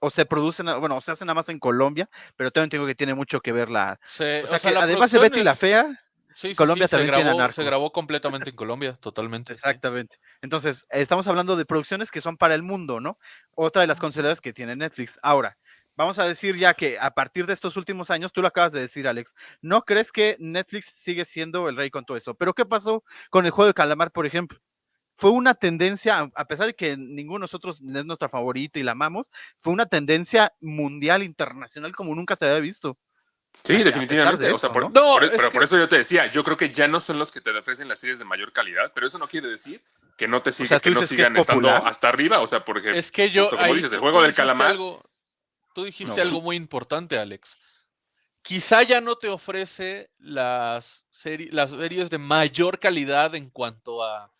o se producen, bueno, o se hace nada más en Colombia, pero también tengo que tiene mucho que ver la... Se- O sea, o sea, que la además de Betty la es- Fea, Sí, sí, Colombia sí, se también tiene a grabó, se grabó completamente en Colombia, totalmente. Exactamente. Entonces, estamos hablando de producciones que son para el mundo, ¿no? Otra de las consideradas que tiene Netflix. Ahora, vamos a decir ya que a partir de estos últimos años, tú lo acabas de decir, Alex, ¿no crees que Netflix sigue siendo el rey con todo eso? Pero ¿qué pasó con el juego de calamar, por ejemplo? Fue una tendencia, a- pesar de que ninguno de nosotros es nuestra favorita y la amamos, fue una tendencia mundial, internacional, como nunca se había visto. Sí, definitivamente. de o sea, eso, por, ¿no? No, por- es pero que- por eso yo te decía, yo creo que ya no son los que te ofrecen las series de mayor calidad, pero eso no quiere decir que no te siga, sea, tú que no dices que es sigan estando hasta arriba. O sea, porque Es que yo. justo como ahí dices, el tú- juego del dijiste calamar. algo- tú dijiste No. algo muy importante, Alex. Quizá ya no te ofrece las, seri- las series de mayor calidad en cuanto a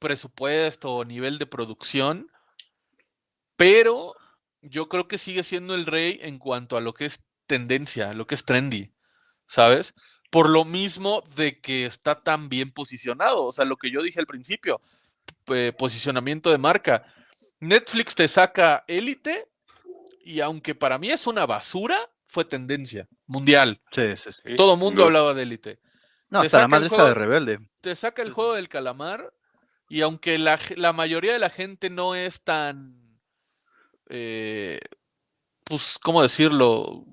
presupuesto o nivel de producción, pero yo creo que sigue siendo el rey en cuanto a lo que es tendencia, lo que es trendy, ¿sabes? por lo mismo de que está tan bien posicionado. O sea, lo que yo dije al principio, eh, posicionamiento de marca. Netflix te saca élite y aunque para mí es una basura, fue tendencia mundial. Sí, sí, sí. Todo mundo hablaba de élite. No, Te hasta la madre esa de rebelde. Te saca el juego del calamar y aunque la, la mayoría de la gente no es tan, eh, pues, ¿cómo decirlo?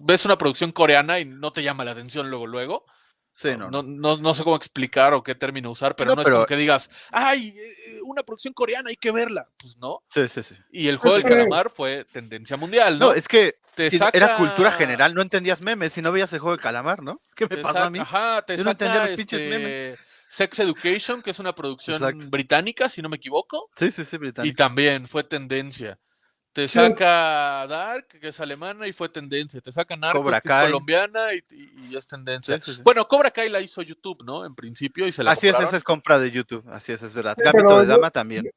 Ves una producción coreana y no te llama la atención luego, luego. Sí, no. No, no. no, no sé cómo explicar o qué término usar, pero No, no, es pero- como que digas, ay, eh, una producción coreana, hay que verla. Pues no. Sí, sí, sí. Y el juego del Es que- calamar fue tendencia mundial, ¿no? No, es que te era saca- cultura general, no entendías memes si no veías el juego de calamar, ¿no? ¿Qué me te pasó a saca- mí? Ajá, te Yo no entendía saca los pinches este, Sex Education, que es una producción Exacto. británica, si no me equivoco. Sí, sí, sí, Y británico. también fue tendencia. Te Sí, saca Dark, que es alemana, y fue tendencia. Te saca Narcos, Cobra que es colombiana, y, y- y es tendencia. Sí, sí, sí. Bueno, Cobra Kai la hizo YouTube, ¿no? En principio, y se la Así es, esa es compra de YouTube, así es, es verdad. Sí, Gambito pero de yo- Dama también.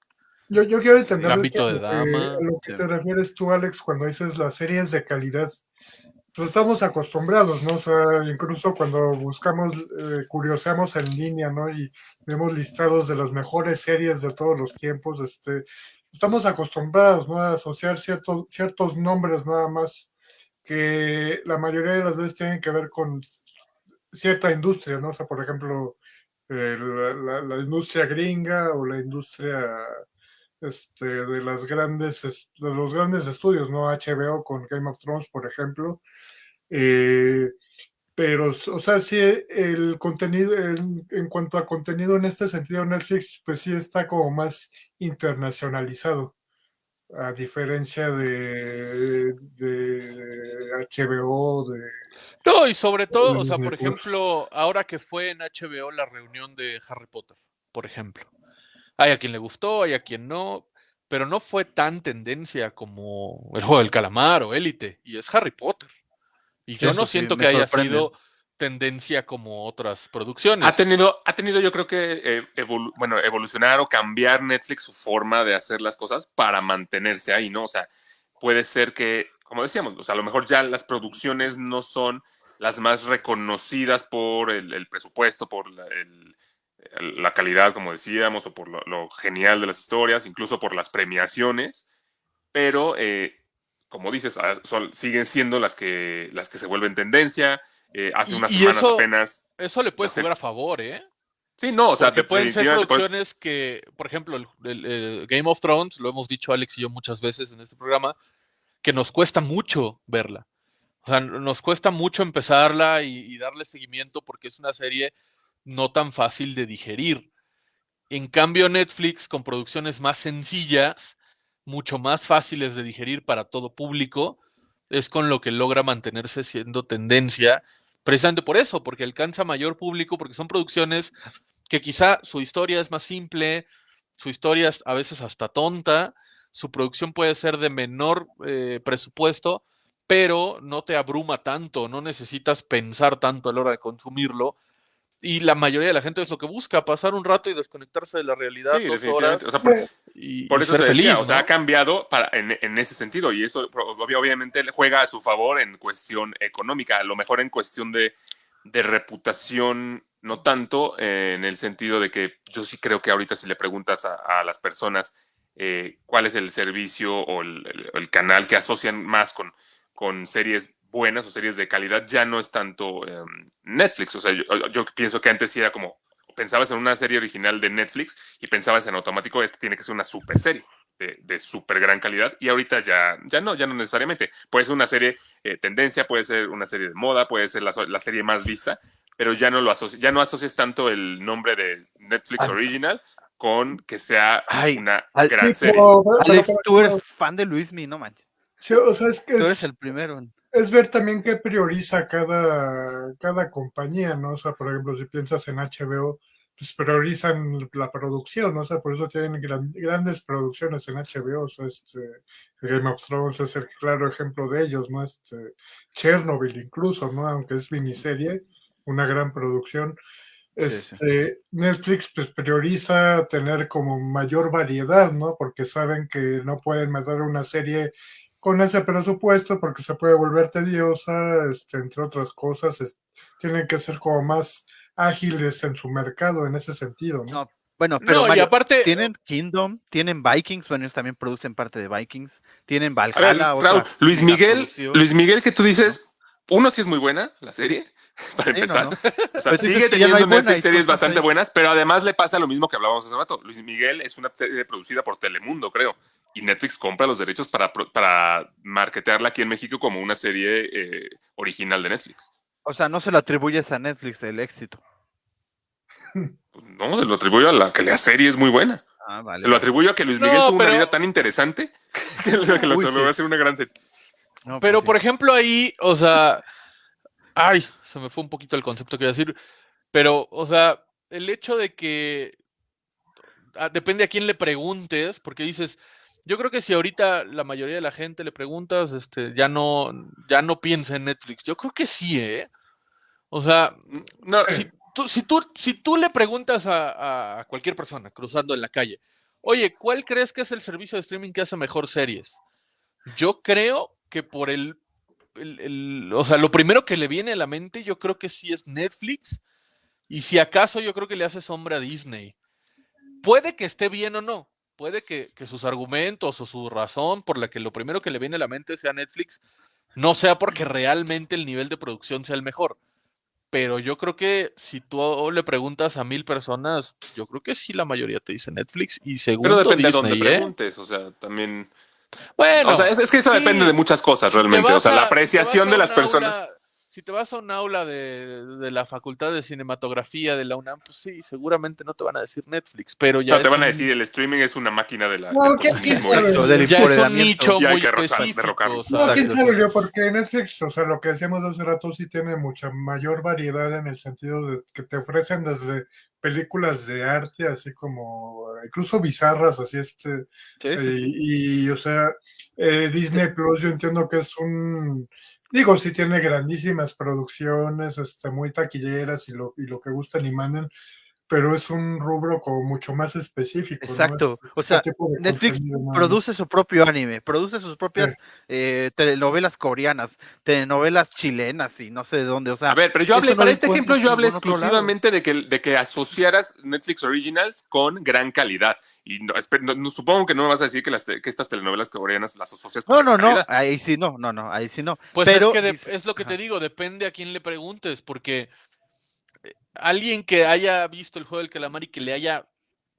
Yo, yo quiero entender que- de dama, a lo que sí. te refieres tú, Alex, cuando dices las series de calidad. Pues estamos acostumbrados, ¿no? O sea, incluso cuando buscamos, eh, curioseamos en línea, ¿no? Y vemos listados de las mejores series de todos los tiempos, este, estamos acostumbrados, ¿no? A asociar ciertos, ciertos nombres nada más que la mayoría de las veces tienen que ver con cierta industria, ¿no? O sea, por ejemplo, eh, la, industria gringa o la industria este, de las grandes, es- de los grandes estudios, ¿no? HBO con Game of Thrones, por ejemplo. Eh, pero, o sea, sí, el contenido, en, en cuanto a contenido en este sentido, Netflix, pues sí está como más internacionalizado, a diferencia de, de HBO, de... No, y sobre todo, o sea, por ejemplo, ahora que fue en HBO la reunión de Harry Potter, por ejemplo. Hay a quien le gustó, hay a quien no, pero no fue tan tendencia como el juego del calamar o Élite, y es Harry Potter. Y yo no sí, siento que haya sorprende. sido tendencia como otras producciones. Ha tenido, ha tenido yo creo que eh, evolu- bueno, evolucionar o cambiar Netflix su forma de hacer las cosas para mantenerse ahí, ¿no? O sea, puede ser que, como decíamos, o sea, a lo mejor ya las producciones no son las más reconocidas por el, el presupuesto, por la, el- la calidad, como decíamos, o por lo, lo genial de las historias, incluso por las premiaciones, pero eh, como dices, ah, son- siguen siendo las que, las que se vuelven tendencia. Eh, hace Y- unas y semanas eso- apenas Eso le puede jugar a favor, ¿eh? Sí, no, o sea, Porque pueden ser puede- producciones que, por ejemplo, el, el- el Game of Thrones, lo hemos dicho Alex y yo muchas veces en este programa, que nos cuesta mucho verla. O sea, nos cuesta mucho empezarla y, y darle seguimiento porque es una serie no tan fácil de digerir. En cambio, Netflix, con producciones más sencillas, mucho más fáciles de digerir para todo público, es con lo que logra mantenerse siendo tendencia, precisamente por eso, porque alcanza mayor público, porque son producciones que quizá su historia es más simple, su historia es a veces hasta tonta, su producción puede ser de menor eh, presupuesto, pero no te abruma tanto, no necesitas pensar tanto a la hora de consumirlo. Y la mayoría de la gente es lo que busca, pasar un rato y desconectarse de la realidad Sí, dos horas O sea, por, y, por y eso ser te decía, feliz. o sea, ha cambiado para, en, en ese sentido y eso obviamente le juega a su favor en cuestión económica, a lo mejor en cuestión de, de reputación, no tanto eh, en el sentido de que yo sí creo que ahorita si le preguntas a, a las personas eh, cuál es el servicio o el, el- el canal que asocian más con, con series buenas o series de calidad, ya no es tanto eh, Netflix. O sea, yo, yo pienso que antes sí era como, pensabas en una serie original de Netflix y pensabas en automático, esta tiene que ser una super serie de, de súper gran calidad y ahorita ya, ya no, ya no necesariamente. Puede ser una serie eh, tendencia, puede ser una serie de moda, puede ser la, la serie más vista, pero ya no lo asoci- ya no asocias tanto el nombre de Netflix Ay. Original con que sea Ay, una al- gran serie. Alex, tú eres fan de Luismi, no manches. Sí, o sea, es que Tú es, eres el primero. es ver también qué prioriza cada, cada compañía, ¿no? O sea, por ejemplo, si piensas en HBO, pues priorizan la producción, ¿no? O sea, por eso tienen gran- grandes producciones en HBO, o sea, este, Game of Thrones es el claro ejemplo de ellos, ¿no? Este, Chernobyl incluso, ¿no? Aunque es miniserie, una gran producción. Sí, sí. Este, Netflix pues prioriza tener como mayor variedad, ¿no? Porque saben que no pueden meter una serie con ese presupuesto porque se puede volver tediosa, este, entre otras cosas, es- tienen que ser como más ágiles en su mercado en ese sentido, ¿no? No, Bueno, pero No, y aparte, tienen Kingdom, tienen Vikings, bueno, ellos también producen parte de Vikings, tienen ver, Valhalla, otra Raúl, Luis Miguel, producción. Luis Miguel, que tú dices, uno sí es muy buena, la serie, para Sí, empezar. no. O sea, Pues sigue no teniendo buena, series bastante ahí. buenas, pero además le pasa lo mismo que hablábamos hace rato. Luis Miguel es una serie producida por Telemundo, creo, y Netflix compra los derechos para, para marketearla aquí en México como una serie eh, original de Netflix. O sea, no se lo atribuyes a Netflix el éxito. Pues No, se lo atribuyo a la que la serie es muy buena. Ah, vale. Se lo atribuyo a que Luis No, Miguel tuvo pero- una vida tan interesante que lo que lo va a hacer una gran serie. No, pues Pero, sí. por ejemplo, ahí, o sea, ay, se me fue un poquito el concepto que iba a decir, pero, o sea, el hecho de que ah, depende a quién le preguntes, porque dices, yo creo que si ahorita la mayoría de la gente le preguntas, este, ya no, ya no piensa en Netflix. Yo creo que sí, ¿eh? O sea, No, si tú, si tú, si tú le preguntas a, a cualquier persona cruzando en la calle, oye, ¿cuál crees que es el servicio de streaming que hace mejor series? Yo creo que por el, el- el- o sea, lo primero que le viene a la mente, yo creo que sí es Netflix, y si acaso yo creo que le hace sombra a Disney. Puede que esté bien o no, puede que, que sus argumentos o su razón por la que lo primero que le viene a la mente sea Netflix, no sea porque realmente el nivel de producción sea el mejor. Pero yo creo que si tú le preguntas a mil personas, yo creo que sí la mayoría te dice Netflix y segundo pero depende de dónde ¿eh? preguntes, o sea, también... Bueno, o sea, es, es que eso sí, depende de muchas cosas realmente. O sea, la a- apreciación de las personas. aula- si te vas a un aula de, de la Facultad de Cinematografía de la UNAM, pues sí, seguramente no te van a decir Netflix, pero ya No, te van a decir, el streaming es una máquina de la, No, del ¿qué- del ya es un nicho Y hay muy específico. derrocarlo. o sea, No, quién sabe yo, porque Netflix, o sea, lo que decíamos hace rato, sí tiene mucha mayor variedad en el sentido de que te ofrecen desde películas de arte, así como incluso bizarras, así este, Sí, sí, Eh, y, o sea, eh, Disney Plus yo entiendo que es un, digo, sí tiene grandísimas producciones, este, muy taquilleras y lo, y lo que gustan y mandan, pero es un rubro como mucho más específico. ¿no? Exacto. Es- O este sea, de Netflix produce su propio anime, produce sus propias eh, telenovelas coreanas, telenovelas chilenas y no sé de dónde. O sea, A ver, pero yo hablé, no para este ejemplo, yo hablé exclusivamente de que, de que asociaras Netflix Originals con gran calidad. Y no, no- supongo que no me vas a decir que, las te- que estas telenovelas coreanas las asocias con No, no, no, ahí sí no, no, no, ahí sí no. Pues pero es que es lo que te digo, depende a quién le preguntes, porque eh, alguien que haya visto el juego del calamar y que le haya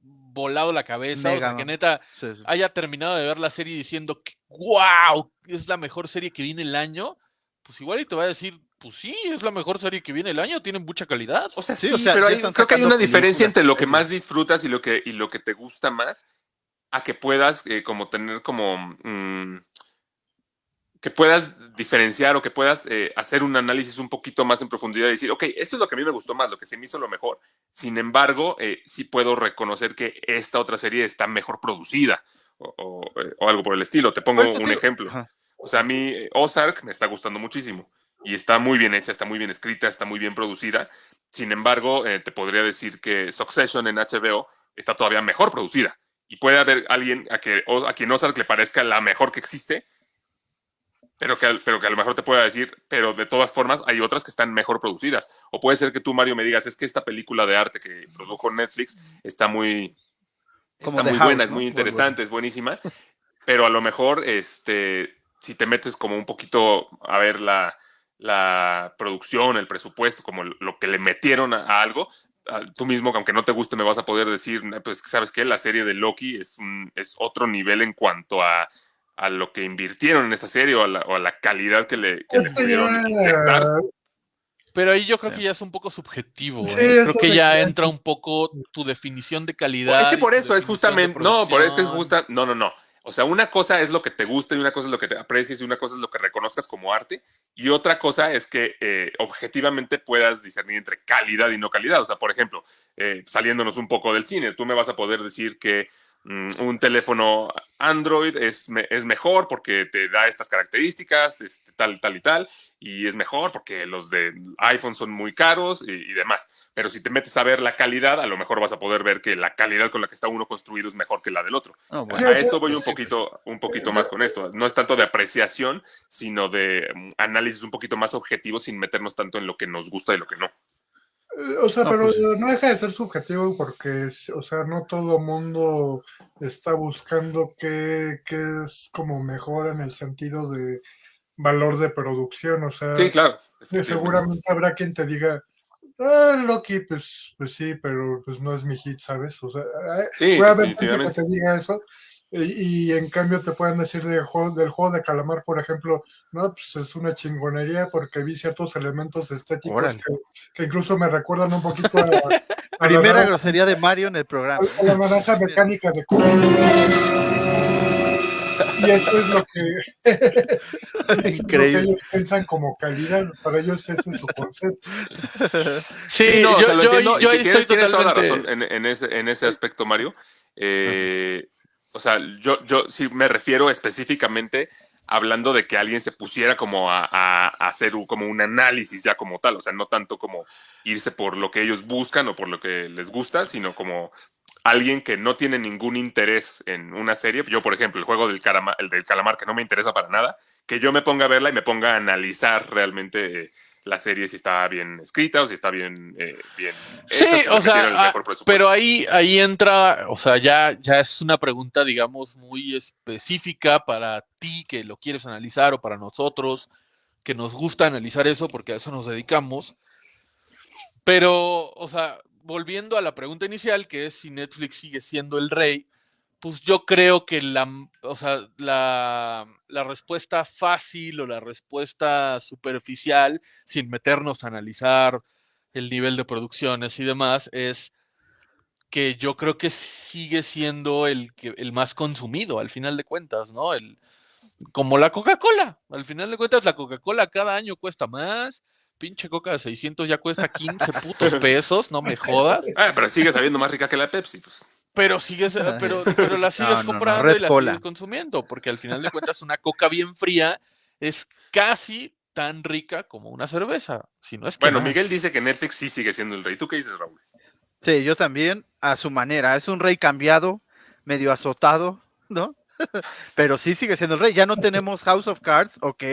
volado la cabeza, o sea, que neta Sí, sí. haya terminado de ver la serie diciendo que wow, es la mejor serie que viene el año, pues igual y te va a decir, pues sí, es la mejor serie que viene el año, tiene mucha calidad. O sea, Sí, sí, o sea, pero hay- creo que hay una diferencia entre lo que series. más disfrutas y lo que, y lo que te gusta más, a que puedas eh, como tener como mm, que puedas diferenciar o que puedas eh, hacer un análisis un poquito más en profundidad y decir, ok, esto es lo que a mí me gustó más, lo que se me hizo lo mejor. Sin embargo, eh, sí puedo reconocer que esta otra serie está mejor producida o, o, eh, o algo por el estilo. Te pongo un ejemplo. Ajá. O sea, a mí Ozark me está gustando muchísimo y está muy bien hecha, está muy bien escrita, está muy bien producida. Sin embargo, eh, te podría decir que Succession en HBO está todavía mejor producida. Y puede haber alguien a, que, a quien Ozark le parezca la mejor que existe, pero que, pero que a lo mejor te pueda decir, pero de todas formas hay otras que están mejor producidas. O puede ser que tú, Mario, me digas, es que esta película de arte que produjo Netflix está muy, Como está muy House, buena, es muy Muy interesante, es buenísima, pero a lo mejor, este, si te metes como un poquito a ver la, la producción, el presupuesto, como lo que le metieron a, a algo, a- tú mismo, aunque no te guste, me vas a poder decir, "No, pues, ¿sabes qué? La serie de Loki es, un, es otro nivel en cuanto a, a lo que invirtieron en esa serie o a la, o a la calidad que le, que le Este pudieron ya- inyectar. Pero ahí yo creo Sí. que ya es un poco subjetivo. Sí, ¿eh? Creo que ya que- entra un poco tu definición de calidad. Es que por eso es justamente, no, por eso es justa, no, no, no. O sea, una cosa es lo que te gusta y una cosa es lo que te aprecies y una cosa es lo que reconozcas como arte y otra cosa es que eh, objetivamente puedas discernir entre calidad y no calidad. O sea, por ejemplo, eh, saliéndonos un poco del cine, tú me vas a poder decir que mm, un teléfono Android es, es mejor porque te da estas características, este, tal, tal y tal, y es mejor porque los de iPhone son muy caros y, y demás. Pero si te metes a ver la calidad, a lo mejor vas a poder ver que la calidad con la que está uno construido es mejor que la del otro. No, bueno, A eso voy un poquito, un poquito más con esto. No es tanto de apreciación, sino de mm, análisis un poquito más objetivo sin meternos tanto en lo que nos gusta y lo que no. Eh, O sea, No, pero pues- no deja de ser subjetivo porque, o sea, no todo mundo está buscando qué, qué es como mejor en el sentido de valor de producción. O sea, Sí, claro. seguramente habrá quien te diga, ah, Loki, pues, pues sí, pero pues no es mi hit, ¿sabes? O sea, ah, Sí, puede haber gente que te diga eso. Y, y en cambio te pueden decir del juego, del juego de calamar, por ejemplo, no, pues es una chingonería porque vi ciertos elementos estéticos que, que incluso me recuerdan un poquito a, a la Primera naranja- grosería de Mario en el programa. a la naranja mecánica de Cuba. Y eso es lo que, es lo que Increíble. ellos piensan como calidad. Para ellos ese es su concepto. Sí, no, o yo, sea, lo yo- entiendo, yo tienes, estoy tienes toda la totalmente. razón en, en ese, en ese aspecto, Mario. Eh, o sea, yo, yo sí me refiero específicamente hablando de que alguien se pusiera como a, a- a hacer un- como un análisis ya como tal, o sea, no tanto como irse por lo que ellos buscan o por lo que les gusta, sino como alguien que no tiene ningún interés en una serie. Yo, por ejemplo, el juego del, carama- el del calamar que no me interesa para nada, que yo me ponga a verla y me ponga a analizar realmente eh, la serie si está bien escrita o si está bien, eh, bien Sí, o sea, ah, pero ahí, ahí entra, o sea, ya, ya es una pregunta, digamos, muy específica para ti que lo quieres analizar o para nosotros que nos gusta analizar eso porque a eso nos dedicamos. Pero, o sea, volviendo a la pregunta inicial, que es si Netflix sigue siendo el rey, pues yo creo que la, o sea, la, respuesta fácil o la respuesta superficial, sin meternos a analizar el nivel de producciones y demás, es que yo creo que sigue siendo el, el más consumido, al final de cuentas, ¿no? El, como la Coca-Cola. Al final de cuentas, la Coca-Cola cada año cuesta más. Pinche Coca de 600 ya cuesta 15 putos pesos, no me jodas. Ah, pero sigue sabiendo más rica que la Pepsi. Pues. Pero sigues, pero, pero la sigues No, no, no, comprando y la Cola. sigues consumiendo, porque al final de cuentas una coca bien fría es casi tan rica como una cerveza. Si no es que Bueno, más. Miguel dice que Netflix sí sigue siendo el rey. ¿Tú qué dices, Raúl? Sí, yo también, a su manera. Es un rey cambiado, medio azotado, ¿no? pero sí sigue siendo el rey. Ya no tenemos House of Cards, ok,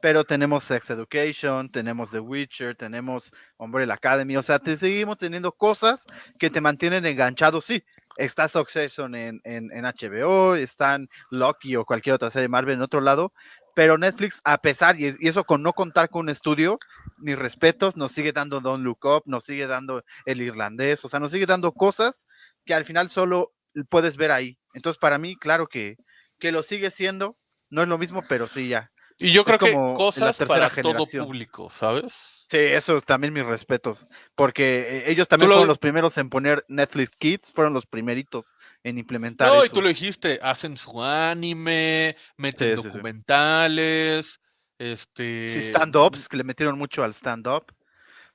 pero tenemos Sex Education, tenemos The Witcher, tenemos Umbrella Academy, o sea, te seguimos teniendo cosas que te mantienen enganchado, sí. Está Succession en, en, HBO, están Loki o cualquier otra serie de Marvel en otro lado, pero Netflix, a pesar, y, eso con no contar con un estudio, mis respetos, nos sigue dando Don't Look Up, nos sigue dando El Irlandés, o sea, nos sigue dando cosas que al final solo puedes ver ahí. Entonces, para mí, claro que, que lo sigue siendo, no es lo mismo, pero sí ya. Y yo es creo que como la cosas tercera para todo generación. público, ¿sabes? Sí, eso también mis respetos, porque eh, ellos también lo- fueron los primeros en poner Netflix Kids, fueron los primeritos en implementar No, y eso. tú lo dijiste, hacen su anime, meten Sí, sí, sí. documentales, este... Sí, stand-ups, que le metieron mucho al stand-up,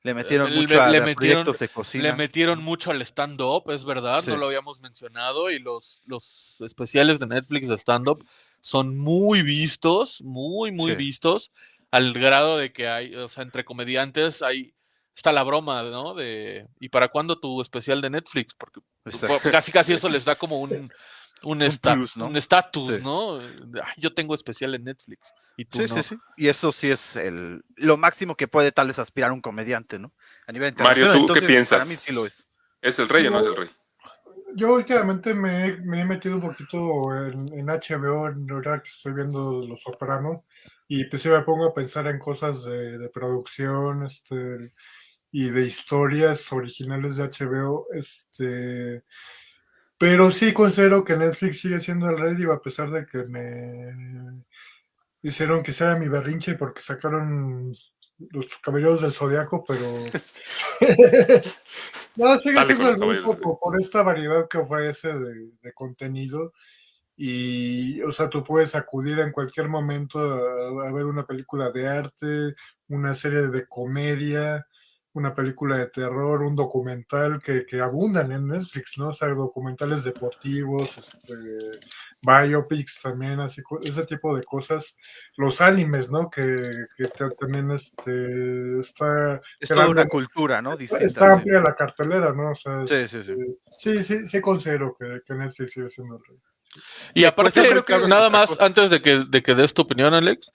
le metieron le- mucho a, le a metieron- proyectos de cocina. Le metieron mucho al stand-up, es verdad, no lo habíamos mencionado, y los, los especiales de Netflix de stand-up son muy vistos, muy, muy Sí. vistos, al grado de que hay, o sea, entre comediantes hay, está la broma, ¿no? De, ¿y para cuándo tu especial de Netflix? Porque Exacto. casi casi eso les da como un un esta- plus, ¿no? un estatus, Sí. ¿no? De, "Ay, yo tengo especial en Netflix y tú Sí, no. sí, sí. Y eso sí es el, lo máximo que puede tal vez aspirar un comediante, ¿no? A nivel Mario, internacional. ¿tú qué Entonces, piensas? Para mí sí lo es. ¿Es el rey o no es el rey? Yo últimamente me, he- me he metido un poquito en, HBO, en verdad que estoy viendo Los Sopranos, y pues sí me pongo a pensar en cosas de, de producción este, y de historias originales de HBO. Este, pero sí considero que Netflix sigue siendo el rey, digo, a pesar de que me hicieron que sea mi berrinche porque sacaron los Caballeros del Zodiaco, pero... No, sigue Dale siendo el grupo por, por esta variedad que ofrece de, de contenido. Y, o sea, tú puedes acudir en cualquier momento a, a ver una película de arte, una serie de comedia, una película de terror, un documental que, que abundan en Netflix, ¿no? O sea, documentales deportivos, este, biopics también, así, ese tipo de cosas. Los animes, ¿no? Que, que también este, está, Es toda una cultura, ¿no? Distinta. está sí. amplia la cartelera, ¿no? O sea, Sí, es- sí, sí. eh, sí, sí, sí considero que, que Netflix sigue siendo el rey. Y aparte, yo creo que nada más, cosa. antes de que, de que des tu opinión, Alex,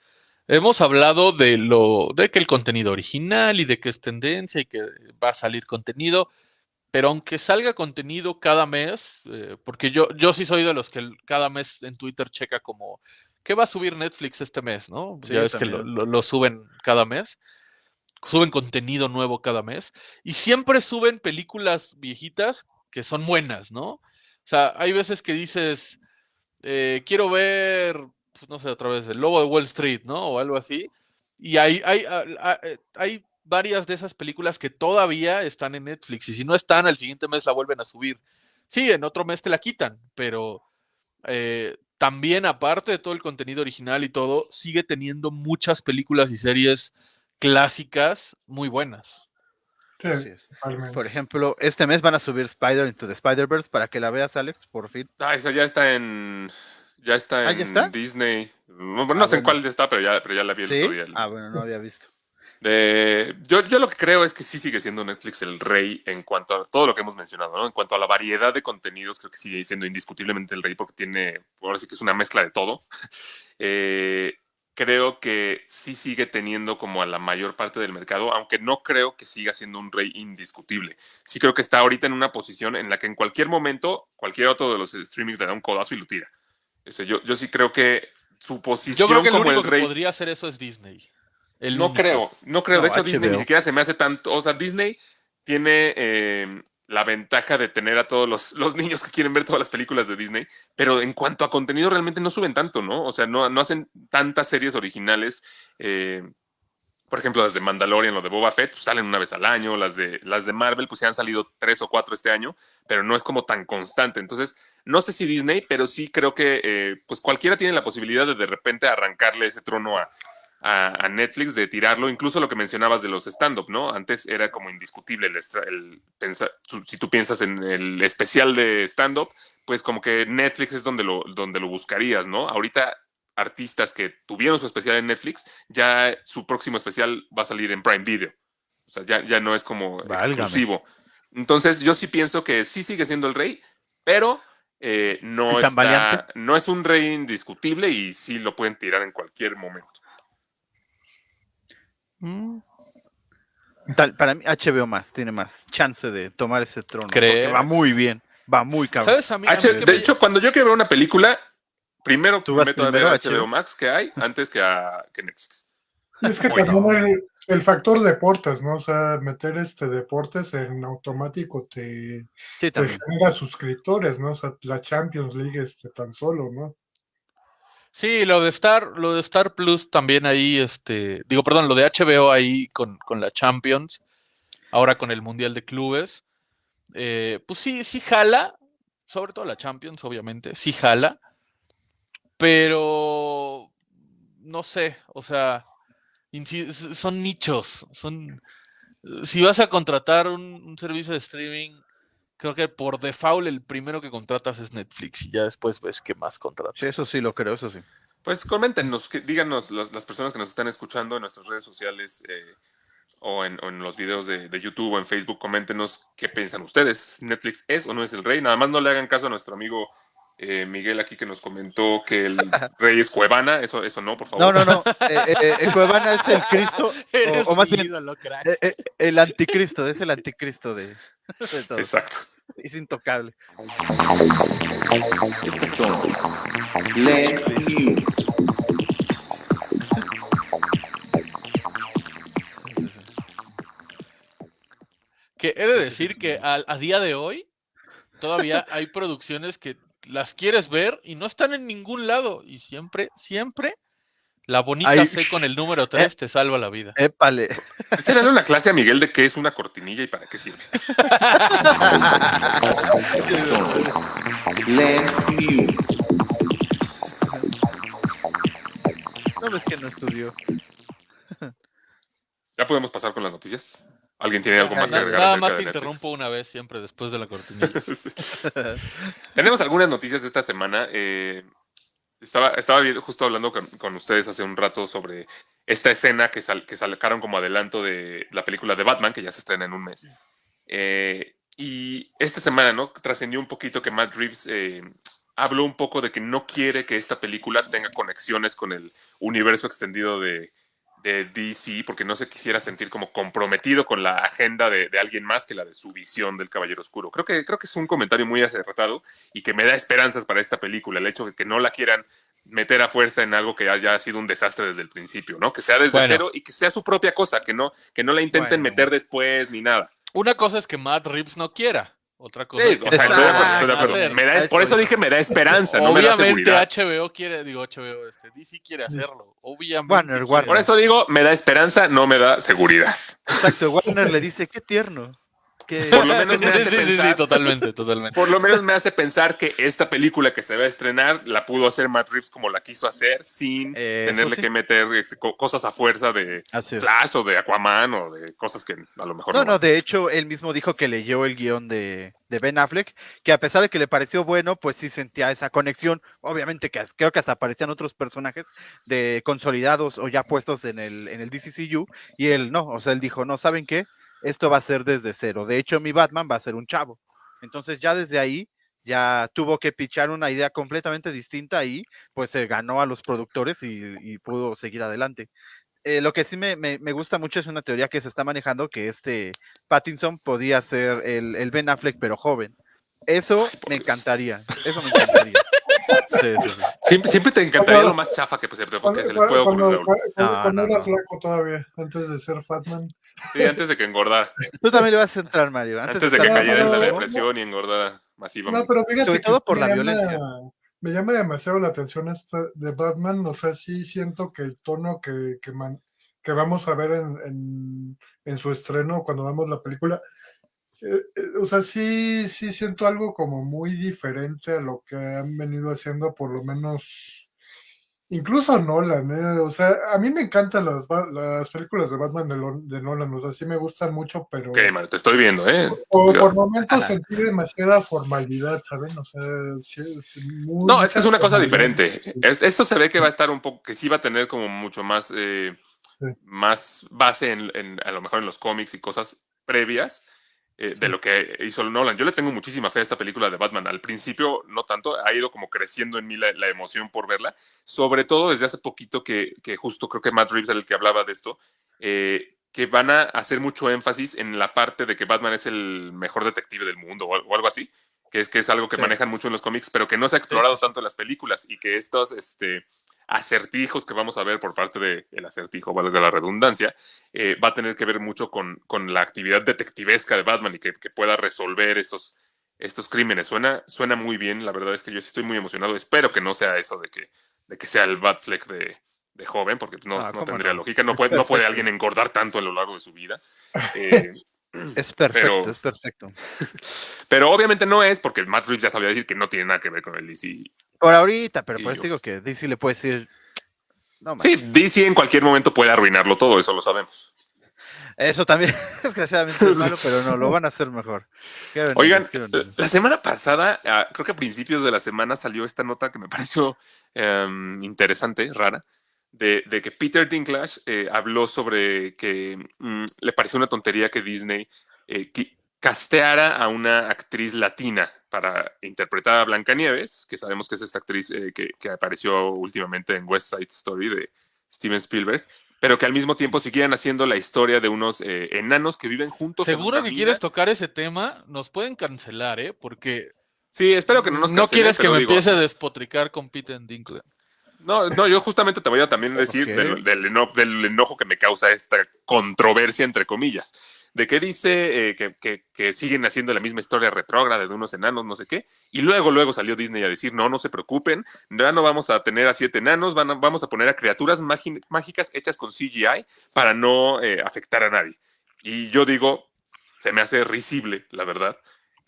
hemos hablado de lo, de que el contenido original y de que es tendencia y que va a salir contenido, pero aunque salga contenido cada mes, eh, porque yo, yo sí soy de los que cada mes en Twitter checa como, ¿qué va a subir Netflix este mes? ¿No? Sí, ya ves que lo, lo- lo suben cada mes, suben contenido nuevo cada mes, y siempre suben películas viejitas que son buenas, ¿no? O sea, hay veces que dices, eh, quiero ver, pues, no sé, otra vez, El Lobo de Wall Street, ¿no? O algo así. Y hay, hay, eh, hay varias de esas películas que todavía están en Netflix. Y si no están, al siguiente mes la vuelven a subir. Sí, en otro mes te la quitan, pero eh, también, aparte de todo el contenido original y todo, sigue teniendo muchas películas y series clásicas muy buenas. Sí. Por ejemplo, este mes van a subir Spider into the Spider-Verse para que la veas, Alex, por fin. Ah, esa ya está en. Ya está Ah, en ¿ya está? Disney. No, no Ah, sé en bueno. cuál está, pero ya, pero ya la vi el ¿Sí? otro día. Ah, bueno, no había visto. De- yo, yo lo que creo es que sí sigue siendo Netflix el rey en cuanto a todo lo que hemos mencionado, ¿no? En cuanto a la variedad de contenidos, creo que sigue siendo indiscutiblemente el rey porque tiene, ahora sí que es una mezcla de todo. Eh, creo que sí sigue teniendo como a la mayor parte del mercado, aunque no creo que siga siendo un rey indiscutible. Sí creo que está ahorita en una posición en la que en cualquier momento, cualquier otro de los streamings le da un codazo y lo tira. Este, yo, yo sí creo que su posición Yo creo que el como único el que rey... podría hacer eso es Disney. El No único. creo, no creo. de hecho, Disney ni siquiera se me hace tanto. O sea, Disney tiene eh, la ventaja de tener a todos los, los niños que quieren ver todas las películas de Disney, pero en cuanto a contenido realmente no suben tanto, ¿no? O sea, no, no hacen tantas series originales. eh, por ejemplo, las de Mandalorian, lo de Boba Fett, pues salen una vez al año. Las de, las de Marvel, pues se han salido tres o cuatro este año, pero no es como tan constante. Entonces, no sé si Disney, pero sí creo que eh, pues cualquiera tiene la posibilidad de de repente arrancarle ese trono a, a, a Netflix, de tirarlo. Incluso lo que mencionabas de los stand-up, ¿no? Antes era como indiscutible el, estra- el pensa- su- si tú piensas en el especial de stand-up, pues como que Netflix es donde lo, donde lo buscarías, ¿no? Ahorita artistas que tuvieron su especial en Netflix, ya su próximo especial va a salir en Prime Video. O sea, ya, ya no es como Válgame. exclusivo. Entonces, yo sí pienso que sí sigue siendo el rey, pero eh, no, ¿Y tan está, no es un rey indiscutible y sí lo pueden tirar en cualquier momento. Mm. Tal- para mí, HBO más, tiene más chance de tomar ese trono. porque va muy bien, va muy cabrón. ¿Sabes a mí? a mí H- que de me- hecho, cuando yo quiero ver una película, primero Tú me meto a ver HBO HBO. Max que hay antes que a que Netflix. Y es que también el, el factor deportes, ¿no? O sea, meter este deportes en automático te, Sí, te genera suscriptores, ¿no? O sea, la Champions League este, tan solo, ¿no? Sí, lo de Star, lo de Star Plus también ahí, este, digo, perdón, lo de HBO ahí con, con la Champions, ahora con el Mundial de Clubes, eh, pues sí, sí jala, sobre todo la Champions, obviamente, sí jala, pero no sé, o sea, son nichos, son, si vas a contratar un servicio de streaming, creo que por default el primero que contratas es Netflix y ya después ves qué más contratas. Sí, eso sí lo creo, eso sí. Pues coméntenos, que, díganos las, las personas que nos están escuchando en nuestras redes sociales eh, o, en, o en los videos de, de YouTube o en Facebook, coméntenos qué piensan ustedes. ¿Netflix es o no es el rey? Nada más no le hagan caso a nuestro amigo eh, Miguel aquí que nos comentó que el rey es Cuevana. Eso, eso no, por favor. No, no, no. eh, eh, Cuevana es el Cristo, o, o más bien ídolo, crack. eh, eh, el anticristo, es el anticristo de, de todo. Exacto. Es intocable. Estas son Let's News. Que he de decir que a, a día de hoy todavía hay producciones que las quieres ver y no están en ningún lado. Y siempre, siempre la bonita Ay, C con el número 3 te salva la vida. Épale. Hay darle una clase a Miguel de qué es una cortinilla y para qué sirve. Let's. No ves que no estudió. ¿Ya podemos pasar con las noticias? ¿Alguien tiene algo más que agregar? Nada más te interrumpo una vez siempre después de la cortinilla. Tenemos algunas noticias esta semana. eh, Estaba, estaba justo hablando con, con ustedes hace un rato sobre esta escena que, sal- que sacaron como adelanto de la película de Batman, que ya se estrena en un mes. Eh, y esta semana, ¿no? Trascendió un poquito que Matt Reeves eh, habló un poco de que no quiere que esta película tenga conexiones con el universo extendido de, de DC, porque no se quisiera sentir como comprometido con la agenda de, de alguien más que la de su visión del Caballero Oscuro. Creo que, creo que es un comentario muy acertado y que me da esperanzas para esta película, el hecho de que no la quieran meter a fuerza en algo que haya sido un desastre desde el principio, ¿no? Que sea desde Bueno. cero y que sea su propia cosa, que no, que no la intenten Bueno. meter después ni nada. Una cosa es que Matt Reeves no quiera. Otra cosa Sí, es que o sea, estoy de acuerdo, estoy de van a acuerdo. hacer. Me da- por eso dije me da esperanza, no me da Obviamente seguridad. HBO quiere, digo HBO, este, DC quiere hacerlo. Obviamente. Warner. Por eso digo, me da esperanza, no me da seguridad. Exacto, Warner le dice, qué tierno. Que Por lo menos me Sí, hace sí, sí, sí, pensar- totalmente, totalmente. Por lo menos me hace pensar que esta película que se va a estrenar la pudo hacer Matt Reeves como la quiso hacer, sin Eso tenerle sí. que meter este, co- cosas a fuerza de. Flash o de Aquaman o de cosas que a lo mejor No, no. no, de hecho, él mismo dijo que leyó el guion de, de Ben Affleck, que a pesar de que le pareció bueno, pues sí sentía esa conexión. Obviamente que creo que hasta aparecían otros personajes de consolidados o ya puestos en el, en el DCCU, y él no, o sea, él dijo, no, ¿saben qué? Esto va a ser desde cero. De hecho, mi Batman va a ser un chavo. Entonces ya desde ahí ya tuvo que pichar una idea completamente distinta y pues se ganó a los productores y, y pudo seguir adelante. Eh, lo que sí me, me- me gusta mucho es una teoría que se está manejando, que este Pattinson podía ser el, el Ben Affleck, pero joven. Eso me encantaría. Eso me encantaría. Sí, sí, sí. Siempre, siempre te encantaría Cuando- lo más chafa que, pues, porque Cuando, se les puede ocurrir. cuando- No, cuando no, era no. flaco todavía, antes de ser Fatman. Sí, antes de que engordara. Tú también le vas a entrar, Mario. Antes de que cayera en la depresión y engordara masivamente. No, pero fíjate Sobre que todo por me la llama- violencia. Me llama demasiado la atención esta de Batman, o sea, sí siento que el tono que, que, man- que vamos a ver en, en, en su estreno cuando vemos la película, o sea, sí, sí siento algo como muy diferente a lo que han venido haciendo, por lo menos, incluso Nolan, eh, o sea, a mí me encantan las, las películas de Batman de, Lo- de Nolan, o sea, sí me gustan mucho, pero... Ok, Mario, te estoy viendo, ¿eh? O por momentos sentí demasiada formalidad, ¿saben? O sea, sí, sí, muy- No, es que es una cosa diferente. Es- esto se ve que va a estar un poco, que sí va a tener como mucho más, eh, Sí. más base en, en- a lo mejor en los cómics y cosas previas eh, de lo que hizo Nolan. Yo le tengo muchísima fe a esta película de Batman. Al principio, no tanto, ha ido como creciendo en mí la, la emoción por verla, sobre todo desde hace poquito que, que justo creo que Matt Reeves era el que hablaba de esto, eh, que van a hacer mucho énfasis en la parte de que Batman es el mejor detective del mundo o, o algo así, que es, que es algo que Sí. manejan mucho en los cómics, pero que no se ha explorado tanto en las películas y que estos este, acertijos que vamos a ver por parte del el acertijo, valga la redundancia, eh, va a tener que ver mucho con, con la actividad detectivesca de Batman y que, que pueda resolver estos, estos crímenes. Suena, suena muy bien, la verdad es que yo estoy muy emocionado. Espero que no sea eso de que, de que sea el Batfleck de, de joven, porque no, Ah, no tendría no. lógica. No puede, no puede alguien engordar tanto a lo largo de su vida. Eh, Es perfecto, Pero- es perfecto. pero obviamente no es, porque Matt Reeves ya sabía decir que no tiene nada que ver con el DC. Por ahorita, pero por eso digo que DC le puede decir. No. Sí, DC en cualquier momento puede arruinarlo todo, eso lo sabemos. Eso también, desgraciadamente es malo, pero no, lo van a hacer mejor. Qué Oigan, qué veneno. la semana pasada, ah, creo que a principios de la semana salió esta nota que me pareció em, interesante, rara, de, de que Peter Dinklage eh, habló sobre que mm, le pareció una tontería que Disney eh, casteara a una actriz latina para interpretar a Blancanieves, que sabemos que es esta actriz eh, que, que apareció últimamente en West Side Story de Steven Spielberg, pero que al mismo tiempo siguieran haciendo la historia de unos eh, enanos que viven juntos. Seguro que quieres tocar ese tema, nos pueden cancelar, ¿eh? Porque Sí, espero que no nos no cancelen, quieres que me digo, empiece a despotricar con Peter Dinklage. No, no, yo justamente te voy a también decir del, del eno- del enojo que me causa esta controversia, entre comillas, de que dice eh, que, que- que siguen haciendo la misma historia retrógrada de unos enanos, no sé qué, y luego, luego salió Disney a decir, no, no se preocupen, ya no vamos a tener a siete enanos, van a- vamos a poner a criaturas mágicas hechas con CGI para no eh, afectar a nadie. Y yo digo, se me hace risible, la verdad.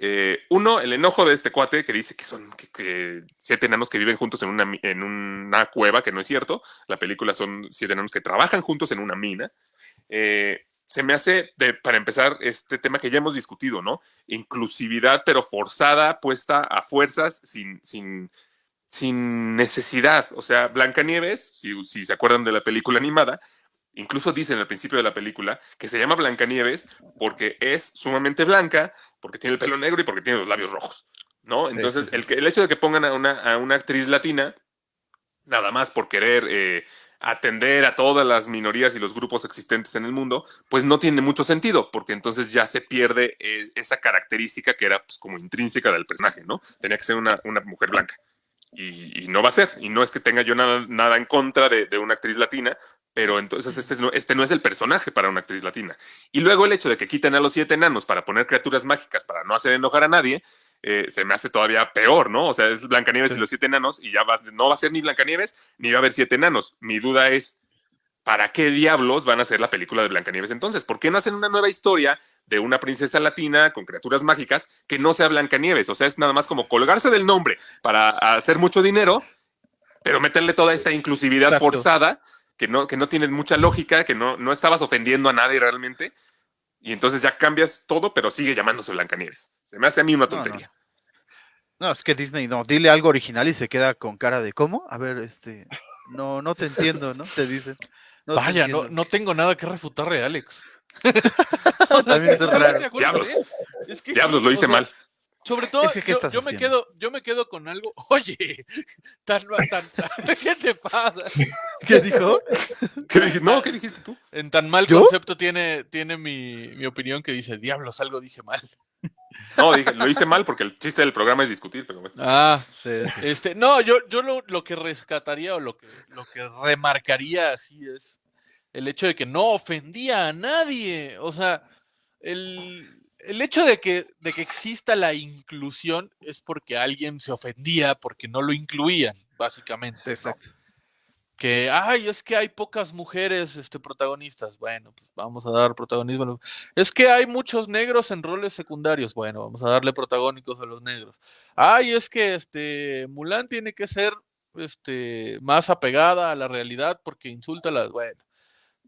Eh, uno, el enojo de este cuate que dice que son que, que siete enanos que viven juntos en una, en una cueva, que no es cierto. La película son siete enanos que trabajan juntos en una mina. Eh, se me hace, de- para empezar, este tema que ya hemos discutido, ¿no? Inclusividad, pero forzada, puesta a fuerzas, sin, sin, sin necesidad. O sea, Blancanieves, si, si se acuerdan de la película animada, incluso dicen al principio de la película que se llama Blancanieves porque es sumamente blanca, porque tiene el pelo negro y porque tiene los labios rojos. ¿No? Entonces, sí, sí. El, que- el hecho de que pongan a una, a una actriz latina, nada más por querer eh, atender a todas las minorías y los grupos existentes en el mundo, pues no tiene mucho sentido, porque entonces ya se pierde eh, esa característica que era pues, como intrínseca del personaje, ¿no? Tenía que ser una, una mujer blanca. Y, y no va a ser. Y no es que tenga yo nada, nada en contra de, de una actriz latina, pero entonces este no, este no es el personaje para una actriz latina. Y luego el hecho de que quiten a los siete enanos para poner criaturas mágicas para no hacer enojar a nadie, eh, se me hace todavía peor, ¿no? O sea, es Blancanieves Sí. y los siete enanos y ya va- no va a ser ni Blancanieves ni va a haber siete enanos. Mi duda es, ¿para qué diablos van a hacer la película de Blancanieves entonces? ¿Por qué no hacen una nueva historia de una princesa latina con criaturas mágicas que no sea Blancanieves? O sea, es nada más como colgarse del nombre para hacer mucho dinero, pero meterle toda esta inclusividad Exacto. forzada que no, que no tiene mucha lógica, que no, no estabas ofendiendo a nadie realmente. Y entonces ya cambias todo, pero sigue llamándose Blancanieves. Se me hace a mí una No, no. tontería. No, es que Disney no, dile algo original y se queda con cara de ¿cómo? A ver, este, no, no te entiendo, ¿no? Te dicen. No te Vaya, no, no tengo nada que refutarle Alex. También es raro. De acuerdo, Diablos. ¿eh? Es que Diablos, sí, lo o hice sea, mal. Sobre todo, Es que, ¿qué yo, me quedo, yo me quedo con algo. Oye, tan, tan, ¿qué te pasa? ¿Qué dijo? ¿Qué dij- no, ¿qué dijiste tú? En tan mal ¿Yo? concepto tiene, tiene mi, mi opinión que dice, diablos, algo dije mal. No, dije, lo hice mal porque el chiste del programa es discutir, pero bueno. Ah, Sí, sí. este, no, yo, yo lo, lo que rescataría o lo que, lo que remarcaría así es el hecho de que no ofendía a nadie. O sea, el, el hecho de que, de que exista la inclusión es porque alguien se ofendía porque no lo incluían, básicamente. Exacto. que, ay, es que hay pocas mujeres este, protagonistas. Bueno, pues vamos a dar protagonismo. Es que hay muchos negros en roles secundarios. Bueno, vamos a darle protagónicos a los negros. Ay, es que este Mulan tiene que ser este, más apegada a la realidad porque insulta a las. Bueno,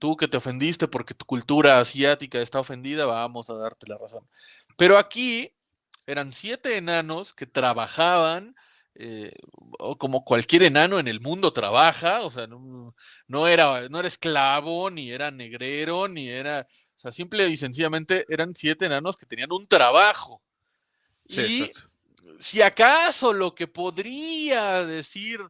tú que te ofendiste porque tu cultura asiática está ofendida, vamos a darte la razón. Pero aquí eran siete enanos que trabajaban eh, como cualquier enano en el mundo trabaja, o sea, no, no era, no era esclavo, ni era negrero, ni era, o sea, simple y sencillamente eran siete enanos que tenían un trabajo. Sí, y exacto. si acaso lo que podría decir,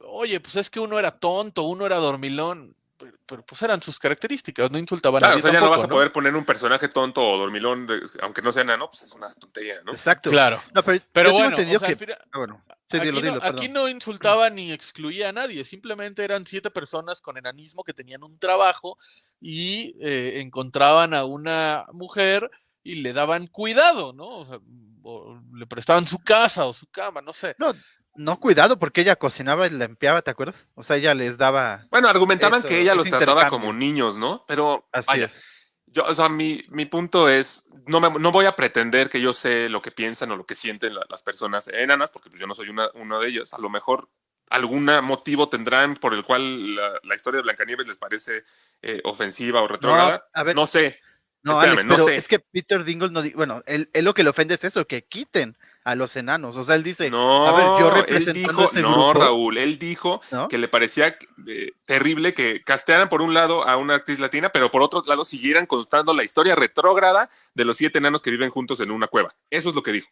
oye, pues es que uno era tonto, uno era dormilón, pero, pero, pues eran sus características, no insultaban a Claro, o nadie sea, ya no vas a poder poner un personaje tonto o dormilón, de- aunque no sea nano, pues es una tontería, ¿no? Exacto. Claro. No, pero, bueno, entendido o sea, al que... final- Ah, bueno. Sí, aquí, dilo, no, dilo, aquí perdón. no insultaba ni excluía a nadie, simplemente eran siete personas con enanismo que tenían un trabajo y eh, encontraban a una mujer y le daban cuidado, ¿no? O sea, o le prestaban su casa o su cama, no sé. No, no, cuidado, porque ella cocinaba y limpiaba, ¿te acuerdas? O sea, ella les daba... Bueno, argumentaban Eso, que ella los trataba como niños, ¿no? Pero, Así vaya, es. yo, o sea, mi, mi punto es, no, me- no voy a pretender que yo sé lo que piensan o lo que sienten la- las personas enanas, porque pues, yo no soy una, uno de ellos. A lo mejor algún motivo tendrán por el cual la, la historia de Blancanieves les parece eh, ofensiva o retrógrada. No sé. No, espérame, Alex, no pero sé. es que Peter Dingle no... Bueno, él, él lo que le ofende es eso, que quiten a los enanos. O sea, él dice... No, a ver, yo él representando dijo, ese no, grupo, Raúl, él dijo ¿no? que le parecía eh, terrible que castearan por un lado a una actriz latina, pero por otro lado siguieran contando la historia retrógrada de los siete enanos que viven juntos en una cueva. Eso es lo que dijo.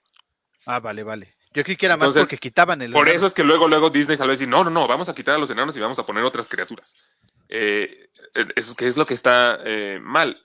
Ah, vale, vale. Yo creí que era Entonces, más porque quitaban el... Por enano. eso es que luego, luego Disney salió a decir, no, no, no, vamos a quitar a los enanos y vamos a poner otras criaturas. Eh, eh, eso es lo que está eh, mal.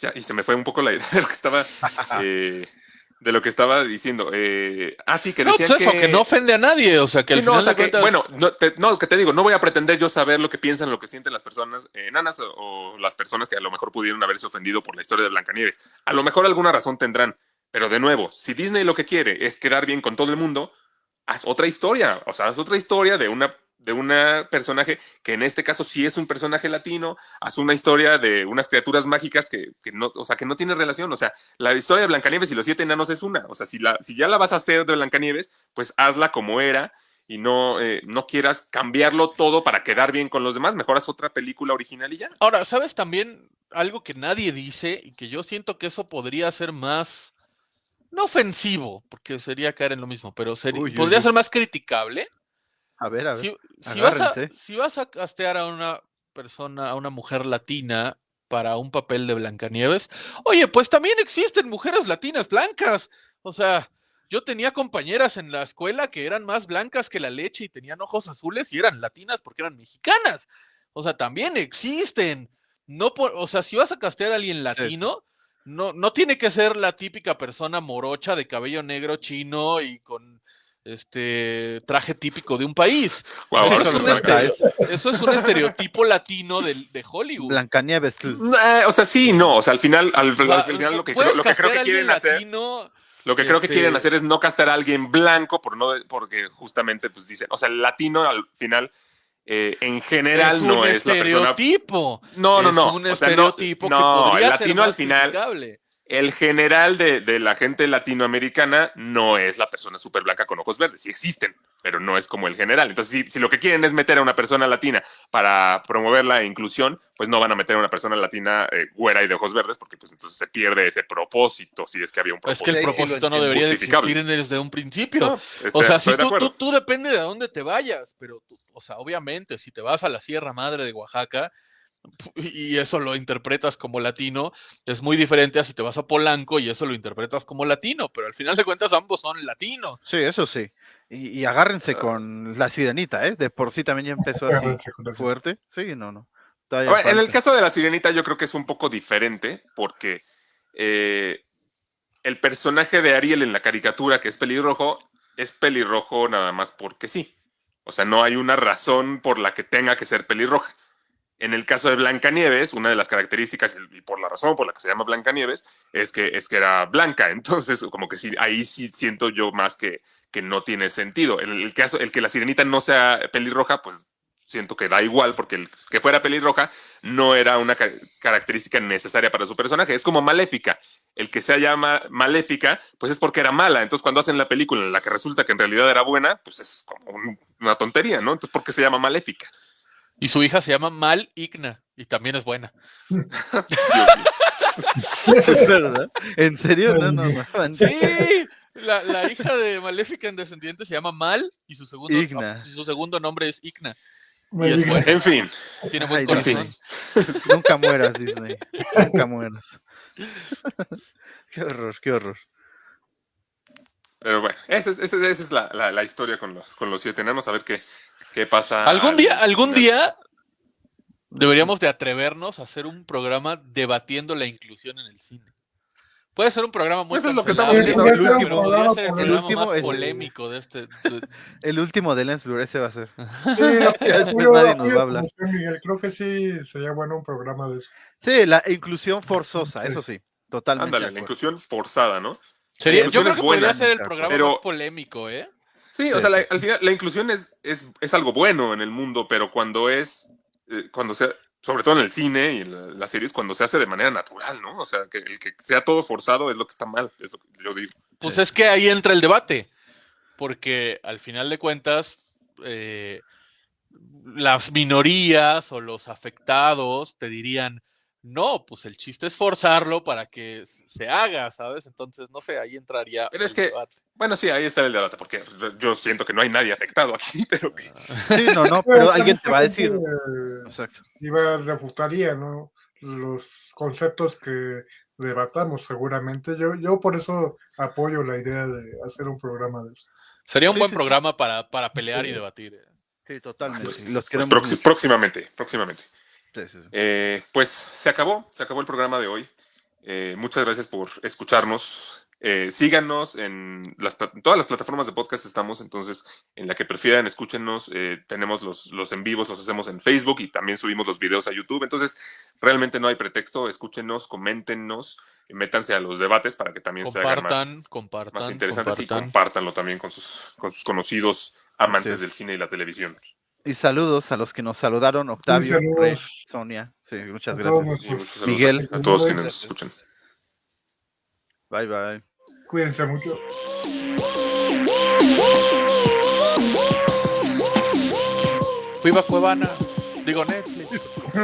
Ya, y se me fue un poco la idea de lo que estaba, de lo que estaba diciendo. Eh, ah, sí, que No, decían pues eso, que... no ofende a nadie, o sea, que Sí, al no, o sea que, cuentas- bueno, no, te, no, que te digo, no voy a pretender yo saber lo que piensan, lo que sienten las personas eh, enanas o, o las personas que a lo mejor pudieron haberse ofendido por la historia de Blancanieves. A lo mejor alguna razón tendrán, pero de nuevo, si Disney lo que quiere es quedar bien con todo el mundo, haz otra historia, o sea, haz otra historia de una de una personaje que en este caso sí es un personaje latino, haz una historia de unas criaturas mágicas que, que no, o sea, que no tiene relación, o sea, la historia de Blancanieves y los siete enanos es una, o sea, si, la, si ya la vas a hacer de Blancanieves, pues hazla como era y no, eh, no quieras cambiarlo todo para quedar bien con los demás, mejor haz otra película original y ya. Ahora, ¿sabes también algo que nadie dice y que yo siento que eso podría ser más no ofensivo, porque sería caer en lo mismo, pero sería- Uy, uy, podría uy. ser más criticable. A ver, a ver. Si, si vas a, agárrense. si vas a castear a una persona, a una mujer latina para un papel de Blancanieves, oye, pues también existen mujeres latinas blancas. O sea, yo tenía compañeras en la escuela que eran más blancas que la leche y tenían ojos azules y eran latinas porque eran mexicanas. O sea, también existen. No por, o sea, si vas a castear a alguien latino, no, no tiene que ser la típica persona morocha de cabello negro chino y con este traje típico de un país. Guau, Eso es un eso es estereotipo latino de, de Hollywood. Blancanieves. Eh, o sea, sí, no. O sea, al final, al, al final lo que, creo, lo que creo que quieren hacer, latino, lo que creo que este- quieren hacer es no castar a alguien blanco por no, porque justamente pues dicen, o sea, el latino al final, eh, en general es un no es la persona. estereotipo. No, no, Es no. un o sea, no- estereotipo que no, podría el ser latino al más final, criticable. El general de, de la gente latinoamericana no es la persona súper blanca con ojos verdes. Sí existen, pero no es como el general. Entonces, si, si lo que quieren es meter a una persona latina para promover la inclusión, pues no van a meter a una persona latina eh, güera y de ojos verdes, porque pues entonces se pierde ese propósito, si es que había un Es propósito. que el propósito no debería de existir desde un principio. No, O este, sea, si tú, acuerdo. tú, tú depende de a dónde te vayas, pero, tú- o sea, obviamente, si te vas a la Sierra Madre de Oaxaca y eso lo interpretas como latino, es muy diferente a si te vas a Polanco y eso lo interpretas como latino, pero al final de cuentas ambos son latinos. Sí, eso sí. Y, y agárrense con la sirenita, ¿eh? De por sí también ya empezó así fuerte. Sí, no, no. En el caso de la sirenita, yo creo que es un poco diferente porque eh, el personaje de Ariel en la caricatura, que es pelirrojo, es pelirrojo nada más porque sí. O sea, no hay una razón por la que tenga que ser pelirroja. En el caso de Blancanieves, una de las características, y por la razón por la que se llama Blancanieves, es que, es que era blanca. Entonces, como que sí, ahí sí siento yo más que, que no tiene sentido. En el caso, el que la sirenita no sea pelirroja, pues siento que da igual, porque el que fuera pelirroja no era una ca- característica necesaria para su personaje. Es como maléfica. El que sea llama maléfica, pues es porque era mala. Entonces, cuando hacen la película en la que resulta que en realidad era buena, pues es como un- una tontería, ¿no? Entonces, ¿por qué se llama maléfica? Y su hija se llama Mal Igna y también es buena. Es verdad. ¿En serio? No, no, no. Sí, la, la hija de Maléfica en Descendientes se llama Mal y su segundo, Igna. su segundo nombre es Igna. Y es bueno. En fin, Tiene buen Ay, corazón. Nunca mueras, Disney. Nunca mueras. qué horror, qué horror. pero bueno, esa es, esa es- esa es la, la- la historia con los, con los siete enanos. A ver qué, qué pasa. Algún al día, algún día deberíamos de atrevernos a hacer un programa debatiendo la inclusión en el cine. Puede ser un programa muy Pues es lo que estamos haciendo El último- podría ser el último más es- polémico de este. de- El último de Lens Blur, ese va a ser. Sí, después nadie nos va a hablar. Miguel, creo que sí sería bueno un programa de eso. Sí, la inclusión forzosa, Sí. eso sí. Totalmente. Ándale, la inclusión forzada, ¿no? Sería- yo inclusión creo es que podría ser el programa pero- más polémico, ¿eh? Sí, Sí, o sea, la- al final la inclusión es, es, es algo bueno en el mundo, pero cuando es, eh, cuando sea, sobre todo en el cine y en la- las series, cuando se hace de manera natural, ¿no? O sea, que el que sea todo forzado es lo que está mal, es lo que yo digo. Pues es que ahí entra el debate, porque al final de cuentas, eh, las minorías o los afectados te dirían, no, pues el chiste es forzarlo para que se haga, ¿sabes? Entonces, no sé, ahí entraría Pero es el que- debate. Bueno, sí, ahí está el debate, porque yo siento que no hay nadie afectado aquí, pero que- Sí, no, no, pero alguien te va a decir. Exacto. iba, refutaría, ¿no? Los conceptos que debatamos seguramente. Yo, yo por eso apoyo la idea de hacer un programa de eso. Sería un Sí, buen sí, sí. programa para, para pelear y debatir. ¿eh? Sí, totalmente. Pues, Los pues, queremos. próximamente, próximamente. Sí, sí, sí. Eh, pues se acabó, se acabó el programa de hoy. Eh, muchas gracias por escucharnos. Eh, síganos en las, todas las plataformas de podcast estamos, entonces en la que prefieran, escúchenos. eh, tenemos los, los en vivos, los hacemos en Facebook y también subimos los videos a YouTube. Entonces, realmente no hay pretexto. Escúchenos, coméntenos, y métanse a los debates para que también se hagan más, Compartan, más interesantes y compartan. compártanlo también con sus, con sus conocidos amantes es. del cine y la televisión. Y saludos a los que nos saludaron, Octavio. Rey, Sonia. Sí, muchas gracias. Muchos Miguel. a, todos quienes nos escuchan. Bye, bye. Cuídense mucho. Viva Cuevana. Digo Netflix.